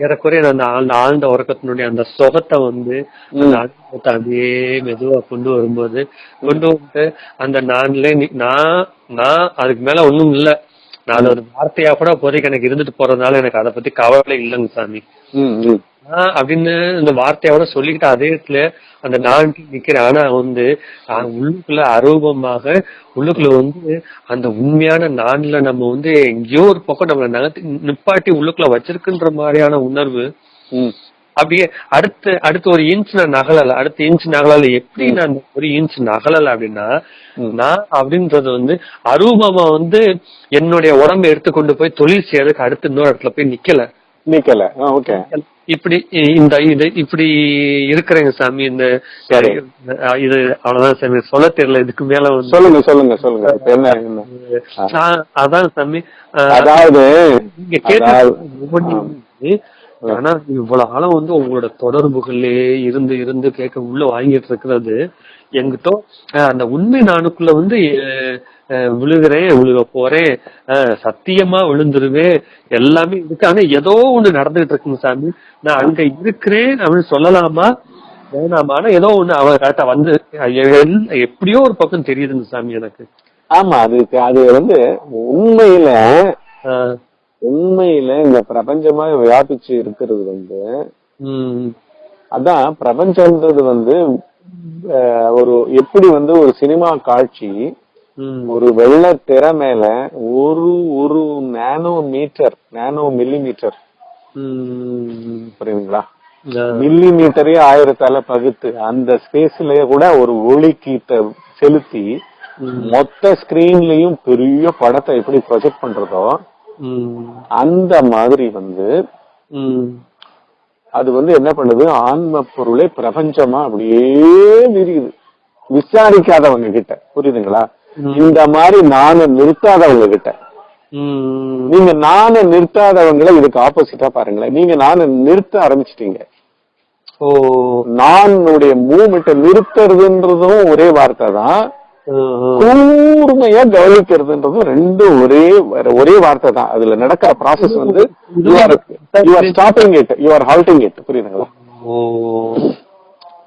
ஏறக்குறைய அந்த ஆழ்ந்த ஆழ்ந்த உறக்கத்தினுடைய அந்த சுகத்தை வந்து அந்த அனுபவத்தை அப்படியே மெதுவா கொண்டு வரும்போது கொண்டு வந்து அந்த நான்லே நான் நான் அதுக்கு மேல ஒண்ணும் இல்ல. நான் ஒரு வார்த்தையா கூட இப்போதைக்கு எனக்கு இருந்துட்டு போறதுனால எனக்கு அதை பத்தி கவலை இல்லைங்க சாமி. அப்படின்னு இந்த வார்த்தையோட சொல்லிக்கிட்டு அதே இடத்துல அந்த நான் நிக்கிறேன் ஆனா வந்து உள்ளுக்குள்ள அரூபமாக உள்ளுக்குள்ள வந்து அந்த உண்மையான நான்ல நம்ம வந்து எங்கேயோ ஒரு பக்கம் நம்மள நகர்த்தி நிப்பாட்டி உள்ளுக்குள்ள வச்சிருக்குன்ற மாதிரியான உணர்வு. அப்படியே அடுத்து அடுத்து ஒரு இன்ச் நான் நகலல அடுத்த இன்ச் நகலல எப்படி நான் ஒரு இன்ச் நகலல அப்படின்னா நான் அப்படின்றது வந்து அரூபமா வந்து என்னுடைய உடம்பை எடுத்துக்கொண்டு போய் தொழில் செய்யறதுக்கு அடுத்து இன்னொரு இடத்துல போய் நிக்கல. நிக்கல. ஓகே. இப்படி இந்த இது இப்படி இருக்கிறேங்க சாமி இந்த இது அவ்வளவுதான் சாமி. சொல்ல தெரியல இதுக்கு மேல சொல்லுங்க சொல்லுங்க சொல்லுங்க. என்ன அதான் சாமி. அதாவது நீங்க ஆனா இவ்வளவு காலம் வந்து உங்களோட தொடர்புகளே இருந்து இருந்து கேட்க உள்ள வாங்கிட்டு இருக்கிறது எங்கிட்ட அந்த உண்மை நானுக்குள்ள வந்து விழுகிறேன் விழுக போறேன் சத்தியமா விழுந்துருவேன் எல்லாமே இருக்கு. ஆனா ஏதோ ஒண்ணு நடந்துகிட்டு இருக்குங்க சாமி. நான் அங்க இருக்கிறேன் அப்படின்னு சொல்லலாமா? வேணாமா? ஆனா ஏதோ ஒண்ணு அவ கரெக்டா வந்து எப்படியோ ஒரு பக்கம் தெரியுதுங்க சாமி எனக்கு. ஆமா அது அது வந்து உண்மையில உண்மையில இந்த பிரபஞ்சமா வியாபிச்சு இருக்கிறது வந்து அதான் பிரபஞ்சம்ன்றது வந்து ஒரு எப்படி வந்து ஒரு சினிமா காட்சி ஒரு வெள்ள திரை மேல ஒரு ஒரு nano metre nano milli metre புரியுதுங்களா? மில்லி மீட்டரே ஆயிரத்தால பகுத்து. அந்த ஸ்பேஸ்லயே கூட ஒரு ஒளி கீட்ட செலுத்தி மொத்த ஸ்கிரீன்லயும் பெரிய படத்தை எப்படி ப்ரொஜெக்ட் பண்றதோ அந்த மாதிரி வந்து அது வந்து என்ன பண்ணுது? ஆன்ம பொருளே பிரபஞ்சமா அப்படியே விரியுது விசாரிக்காதவங்க கிட்ட. புரியுதுங்களா? இந்த மாதிரி நானும் நிறுத்தாதவங்க கிட்ட. நீங்க நானை நிறுத்தாதவங்களை இதுக்கு ஆப்போசிட்டா பாருங்களேன். நீங்க நானை நிறுத்த ஆரம்பிச்சிட்டீங்க. ஓ. நானுடைய மூமெண்ட்டை நிறுத்துறதுன்றதும் ஒரே வார்த்தை தான். கூர்மையா கவனிக்கிறதுன்றதும் ரெண்டும் ஒரே ஒரே வார்த்தை தான். அதுல நடக்கிற ப்ராசஸ் வந்து you are you are stopping it you are halting it புரியுதுங்களா? ஓ.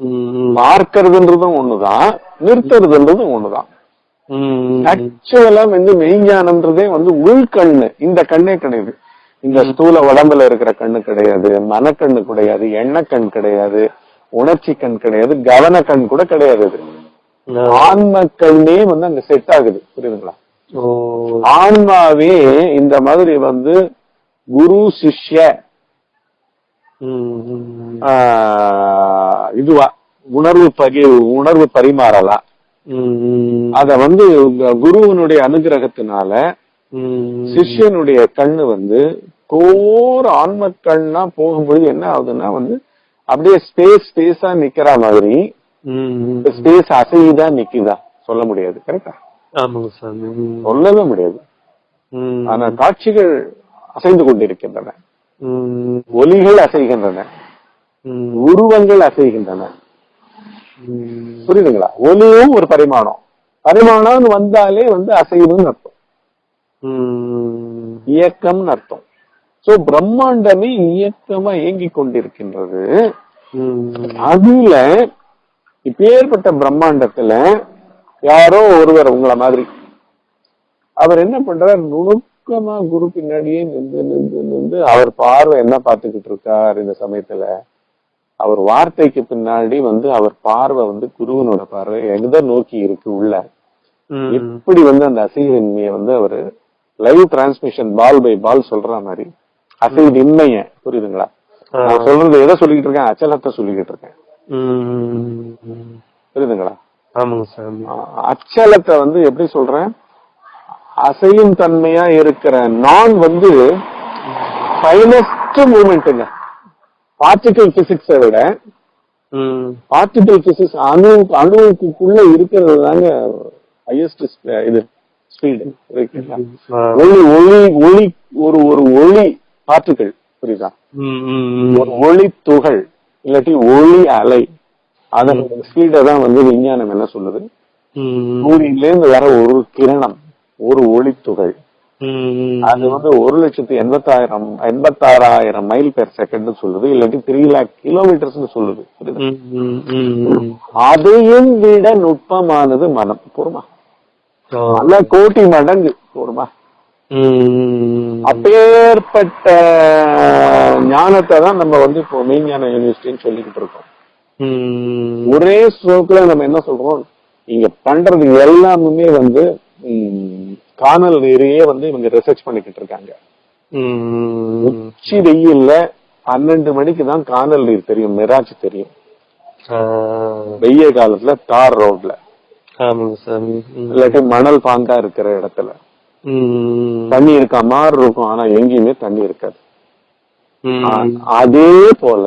ம், பார்க்கறதுன்றதும் ஒண்ணுதான் நிறுத்துறதுன்றதும் ஒண்ணுதான். ஆக்சுவலா வந்து மெய்ஞானம்ன்றதே வந்து உள்கண்ணு இந்த கண்ணே கிடையாது. இந்த ஸ்தூல உடம்புல இருக்கிற கண்ணு கிடையாது மனக்கண்ணு கிடையாது எண்ணக்கண் கிடையாது உணர்ச்சி கண் கிடையாது கவன கண் கூட கிடையாது இது ஆ. ஆன்ம கண்ணே வந்து அங்க செட் ஆகுது புரியுதுங்களா ஆன்மாவே இந்த மாதிரி வந்து குரு சிஷ்ய இதுவா உணர்வு பகி உணர்வு பரிமாறலாம். அத வந்து குருவனுடைய அனுகிரகத்தினால. சிஷ்யனுடைய கண்ணு வந்து கோர் ஆன்ம கண்ணா போகும்போது என்ன ஆகுதுன்னா வந்து அப்படியே ஸ்பேஸ் ஸ்பேஸா நிக்கிற மாதிரி. ஸ்பேஸ் அசையுதா நிக்குதா சொல்ல முடியாது கரெக்டா. சொல்லவே முடியாது. ஆனா காட்சிகள் அசைந்து கொண்டிருக்கின்றன. ஒலிகள் அசைகின்றன. உருவங்கள் அசைகின்றன. புரியுதுங்களா ஒலியும் ஒரு பரிமாணம் பரிமாணம்னு வந்தாலே வந்து அசைவுன்னு அர்த்தம். இயக்கம்னு அர்த்தம் சோ பிரம்மாண்டமே இயக்கமா இயங்கிக் கொண்டிருக்கின்றது. அதுல இப்பேற்பட்ட பிரம்மாண்டத்துல யாரோ ஒருவர் உங்களை மாதிரி. அவர் என்ன பண்றார்? நுணுக்கமா குரு பின்னாடியே நின்று நின்று நின்று அவர் பார்வை என்ன பார்த்துக்கிட்டு இருக்கார் இந்த சமயத்துல? அவர் வார்த்தைக்கு பின்னாடி வந்து அவர் பார்வை வந்து குருவனோட பார்வை எங்க நோக்கி இருக்கு உள்ள. ம். எப்படி வந்து அந்த அசைவின்மையை வந்து அவரு live transmission ball by ball சொல்ற மாதிரி. அசைவின்மைய புரியுதுங்களா. நான் சொல்றது எதை சொல்லிக்கிட்டு இருக்கேன்? அச்சலத்தை சொல்லிக்கிட்டு இருக்கேன். புரியுதுங்களா? ஆமாங்க சாமி அச்சலத்தை வந்து எப்படி சொல்றேன்? அசையும் தன்மையா இருக்கிற நான் வந்து ஃபைனஸ்ட் மூமெண்ட்டுங்க பார்ட்டிகல் பிசிக்ஸை விட. பார்ட்டிகல் பிசிக்ஸ் அணு அணுவுக்குள்ள இருக்கிறது தாங்க ஹையஸ்ட் இது ஸ்பீடு. ஒளி ஒளி ஒளி ஒரு ஒரு ஒளி பார்ட்டிகல் புரியுதா. ஒரு ஒளி துகள் இல்லாட்டி ஒளி அலை அதன் ஸ்பீடை தான் வந்து விஞ்ஞானம் என்ன சொல்லுது. சூரியன்ல இருந்து வர ஒரு கிரணம் ஒரு ஒளி துகள் ம். அது வந்து ஒரு லட்சத்து எண்பத்தாயிரம் எண்பத்தாறாயிரம் மைல் பெர் செகண்ட் சொல்லுது இல்லாட்டி த்ரீ லேக் கிலோமீட்டர்ஸ் சொல்லுது. அதையும் விட நுட்பமானது மனம் போருமா. பல கோடி மடங்கு போருமா. அப்பேற்பட்ட ஞானத்தை தான் நம்ம வந்து இப்போ மெய்ஞான யூனிவர்சிட்டின்னு சொல்லிக்கிட்டு இருக்கோம். ஒரே ஸ்ட்ரோக்ல நம்ம என்ன சொல்றோம் இங்க பண்றது எல்லாமே வந்து காணல் நீரையே வந்து இவங்க ரிசர்ச் பண்ணிக்கிட்டு இருக்காங்க. உச்சி வெயில்ல பன்னெண்டு மணிக்கு தான் காணல் நீர் தெரியும் மிராஜ் தெரியும். வெய்ய காலத்துல தார் ரோட்ல. இல்லாட்டி மணல் பாங்கா இருக்கிற இடத்துல. தண்ணி இருக்க மாதிரி இருக்கும் ஆனா எங்கேயுமே தண்ணி இருக்காது அதே போல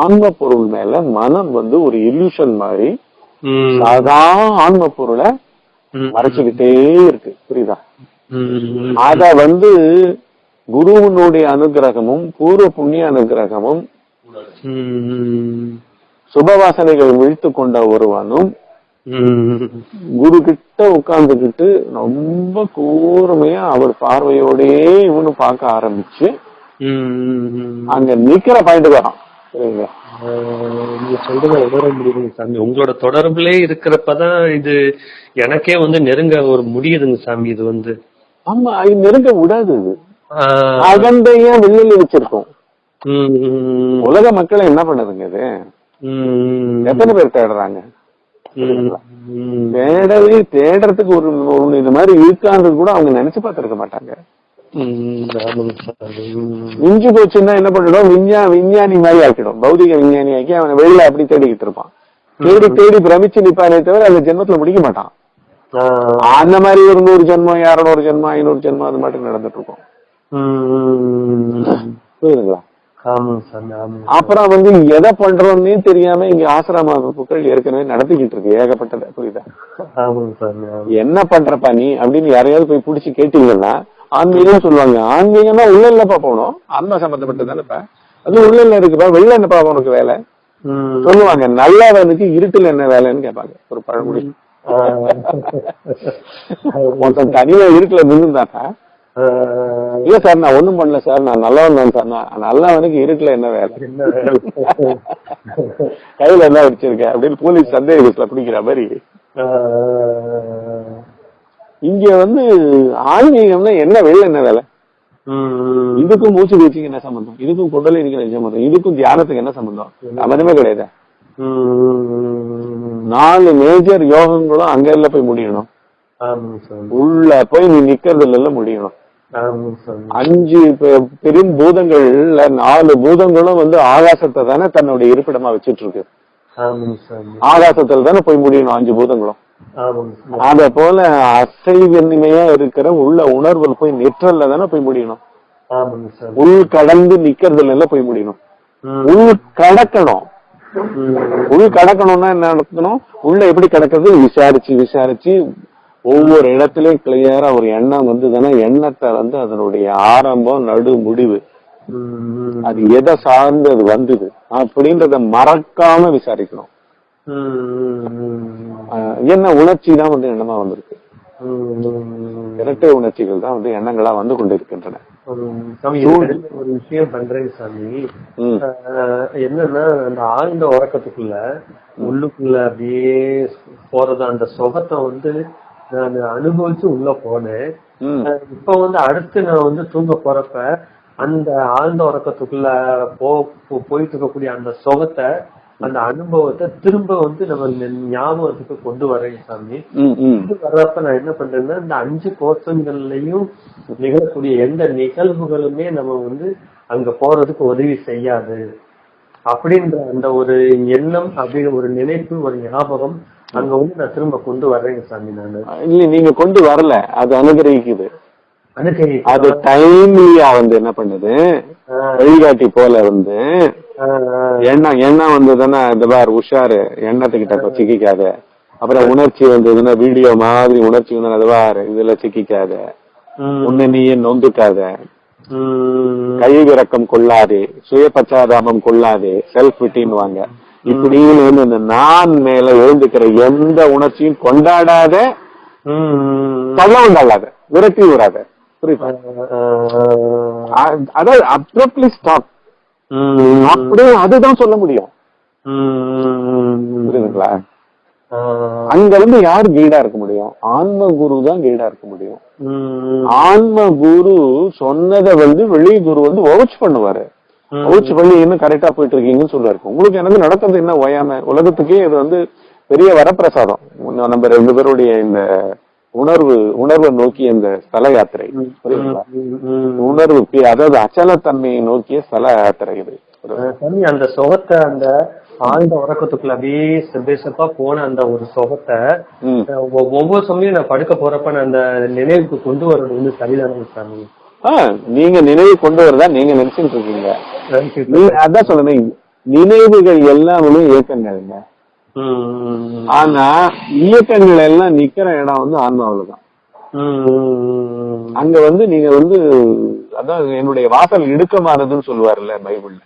ஆன்ம பொருள் மேல மனம் வந்து ஒரு இல்யூஷன் மாதிரி. சாதா ஆன்ம பொருளை. மறைச்சுக்கிட்டே இருக்கு புரியுதா. அத வந்து குருவினுடைய அனுகிரகமும் பூர்வ புண்ணிய அனுகிரகமும். சுபவாசனைகள் விழித்து கொண்ட ஒருவனும். குரு கிட்ட உட்கார்ந்துகிட்டு ரொம்ப கூர்மையா அவர் பார்வையோடயே இவனு பார்க்க ஆரம்பிச்சு. அங்க நிக்கிற பாயிண்ட் வரான். நீங்க சொல்றத உணர முடியுதுங்க சாமி. உங்களோட தொடர்புலே இருக்கிறப்பதான் இது எனக்கே வந்து நெருங்க ஒரு முடியுதுங்க சாமி இது வந்து. ஆமா அது நெருங்க விடாது இது. அகண்டையா வெளியில வச்சிருக்கோம் உலக மக்களை என்ன பண்ணுதுங்க இது. எத்தனை பேர் தேடுறாங்க. தேடவே தேடுறதுக்கு ஒரு ஒண்ணு இது மாதிரி இருக்கான்றது கூட அவங்க நினைச்சு பார்த்திருக்க மாட்டாங்க. மிஞ்சு போச்சுன்னா என்ன பண்ணிடும் விஞ்ஞா விஞ்ஞானி மாதிரி ஆக்கிடும். பௌதிக விஞ்ஞானி ஆக்கி அவன் வெளியில அப்படி தேடிக்கிட்டு இருப்பான் தேடி தேடி பிரமிச்சு நிப்பானே தவிர அந்த ஜென்மத்துல முடிக்க மாட்டான். அந்த மாதிரி ஒரு நூறு ஜென்மம் இரநூறு ஜென்மம் ஐநூறு ஜென்மம் அது மட்டும் நடந்துட்டு இருக்கும். புரியுதுங்களா? அப்புறம் வந்து எதை பண்றோம்னே தெரியாம இங்க ஆசிரம ஏற்கனவே நடத்திக்கிட்டு இருக்கு ஏகப்பட்டது. புரியுதா? என்ன பண்றப்பா நீ அப்படின்னு யாரையாவது போய் புடிச்சு கேட்டீங்கன்னா ஆன்மீகம் சொல்லுவாங்க. ஆன்மீகம்னா உள்ள இல்லப்பா போகணும். ஆன்மா சம்பந்தப்பட்டது தானேப்பா அது உள்ள இல்ல இருக்குப்பா. வெளில என்னப்பா உனக்கு வேலை? ம். சொல்லுவாங்க நல்லவனுக்கு இருட்டுல என்ன வேலைன்னு கேட்பாங்க ஒரு பழமொழி. ஒருத்தன் தனியா இருட்டுல நின்றுதாக்கா ஆ. இல்ல சார் நான் ஒண்ணும் பண்ணல சார் நான் நல்லவன் தான் சார் நான் நல்லவனுக்கு இருட்டுல என்ன வேலை? (laughs) கையில என்ன வச்சிருக்க அப்படின்னு போலீஸ் சந்தேக பஸ்ல பிடிக்கிற மாதிரி. இங்க வந்து ஆன்மீகம்னா என்ன வெளில என்ன வேலை. இதுக்கும் மூச்சு பயிற்சிக்கு என்ன சம்பந்தம் இதுக்கும் குண்டலினிக்கு என்ன சம்பந்தம் இதுக்கும் தியானத்துக்கு என்ன சம்பந்தம் சம்பந்தமே கிடையாது. நாலு மேஜர் யோகங்களும் அங்க இல்ல போய் முடியணும். உள்ள போய் நீ நிக்கிறதுல எல்லாம் முடியணும். அஞ்சு பெரும் பூதங்கள்ல நாலு பூதங்களும் வந்து ஆகாசத்தை தானே தன்னுடைய இருப்பிடமா வச்சிட்டு இருக்கு. ஆகாசத்துல தானே போய் முடியணும் அஞ்சு பூதங்களும். அத போல அசைவன்மையா இருக்கிற உள்ள உணர்வுல போய் நிற்றல்ல தானே போய் முடியணும். உள் கடந்து நிக்கிறதுல எல்லாம் போய் முடியணும். உள் கடக்கணும். உள் கடக்கணும்னா என்ன நடக்கணும் உள்ள எப்படி கடக்கிறது விசாரிச்சு விசாரிச்சு ஒவ்வொரு இடத்துலயும் கிளியரா ஒரு எண்ணம் வந்ததுன்னா எண்ணத்தை வந்து அதனுடைய ஆரம்பம் நடு முடிவு. அது எதை சார்ந்து அது வந்தது அப்படின்றத மறக்காம விசாரிக்கணும். என்ன உணர்ச்சி தான் வந்து எண்ணமா வந்திருக்கு. இரட்டை உணர்ச்சிகள் தான் வந்து எண்ணங்களா வந்து கொண்டிருக்கின்றன. ஒரு விஷயம் பண்றேங்க சாமி. என்னன்னா அந்த ஆழ்ந்த உறக்கத்துக்குள்ள உள்ளுக்குள்ள அப்படியே போறது அந்த சுகத்தை வந்து நான் அனுபவிச்சு உள்ள போனேன். இப்ப வந்து அடுத்து நான் வந்து தூங்க போறப்ப அந்த ஆழ்ந்த உறக்கத்துக்குள்ள போ போயிட்டு இருக்கக்கூடிய அந்த சுகத்தை அந்த அனுபவத்தை திரும்ப வந்து நம்ம ஞாபகத்துக்கு கொண்டு வரேன் சாமி. இது வர்றப்ப நான் என்ன பண்றேன்னா இந்த அஞ்சு கோஷங்கள்லயும் நிகழக்கூடிய எந்த நிகழ்வுகளுமே நம்ம வந்து அங்க போறதுக்கு உதவி செய்யாது. அப்படின்ற அந்த ஒரு எண்ணம் அப்படிங்கிற ஒரு நினைப்பு ஒரு ஞாபகம் அங்க வந்து நான் திரும்ப கொண்டு வர்றேங்க சாமி நானு. இல்ல நீங்க கொண்டு வரல. அது அனுகிரகிக்குது. அனுகரி அது டைம்லியா வந்து என்ன பண்ணுது? வழிகாட்டி போல வந்து எண்ணம் எண்ணம் வந்ததுன்னா இந்த பார் உஷாரு எண்ணத்துக்கிட்ட சிக்கிக்காத. அப்புறம் உணர்ச்சி வந்ததுன்னா வீடியோ மாதிரி உணர்ச்சி வந்து அது பார் இதுல சிக்கிக்காத. உன்னை நீயே நொந்துக்காத. கை விரக்கம் கொள்ளாதே சுய பச்சாதாபம் கொள்ளாதே செல்ஃப் விட்டின்வாங்க இப்படின்னு வந்து இந்த நான் மேல எழுந்துக்கிற எந்த உணர்ச்சியும் கொண்டாடாத தள்ளவும் தள்ளாத விரட்டி விடாத. புரியுதா? அதாவது அப்ரப்ட்லி ஸ்டாப் அப்படியே அதுதான் சொல்ல முடியும். புரியுதுங்களா? அங்க இருந்து யார் கைடா இருக்க முடியும்? ஆன்ம குரு தான் கைடா இருக்க முடியும். ஆன்ம குரு சொன்னதை வந்து வெளி குரு வந்து வவுச் பண்ணுவாரு. வவுச் பண்ணி இன்னும் கரெக்டா போயிட்டு இருக்கீங்கன்னு சொல்லுவாரு உங்களுக்கு எனக்கு நடக்கிறது என்ன? ஓயாம உலகத்துக்கே இது வந்து பெரிய வரப்பிரசாதம். நம்ம ரெண்டு பேருடைய இந்த உணர்வு உணர்வை நோக்கி இந்த ஸ்தல யாத்திரை. புரியுதுங்களா? உணர்வு அதாவது அச்சலத்தன்மையை நோக்கிய ஸ்தல யாத்திரை இது. அந்த சுகத்தை அந்த ஆழ்ந்த உறக்கத்துக்குள்ள அப்படியே செப்பா போன அந்த ஒரு சுகத்தை ஒவ்வொரு சமயம் நான் படுக்க போறப்ப நான் அந்த நினைவுக்கு கொண்டு வர்றது வந்து சரிதானே சாமி. நீங்க நினைவு கொண்டு வரதா நீங்க நினைச்சுட்டு இருக்கீங்க. அதான் சொல்றேன் நினைவுகள் எல்லாமே இயக்கங்கள்ங்க. ஆனா இயக்கங்கள் எல்லாம் நிக்கிற இடம் வந்து ஆன்மாவில தான் ம், ம், அங்க வந்து நீங்க வந்து அதான் என்னுடைய வாசல் இடுக்கமானதுன்னு சொல்லுவாருல்ல பைபிள்ல.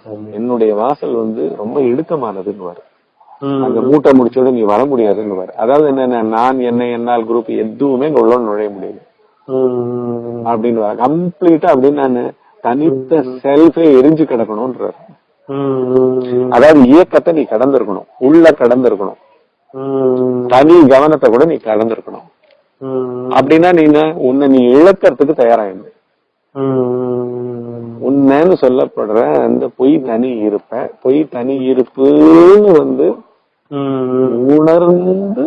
சாமி. என்னுடைய வாசல் வந்து ரொம்ப இடுக்கமானதுன்னு ம், அங்க மூட்டை முடிச்சோட நீ வர முடியாதுன்னு அதாவது என்னன்னா நான் என்ன என்னால் குரூப் எதுவுமே இங்க உள்ள நுழைய முடியல. அப்படின்னு கம்ப்ளீட்டா அப்படின்னு நான் தனித்த செல்ஃபே எரிஞ்சு கிடக்கணும்ன்றாரு. அதாவது இயக்கத்தை நீ கடந்திருக்கணும். உள்ள கடந்திருக்கணும். தனி கவனத்தை கூட நீ கடந்திருக்கணும். அப்படின்னா நீ உன்னை நீ இழக்கிறதுக்கு தயாராயிரு. உண்மைன்னு சொல்லப்படுற அந்த பொய் தனி இருப்ப பொய் தனி இருப்புன்னு வந்து உணர்ந்து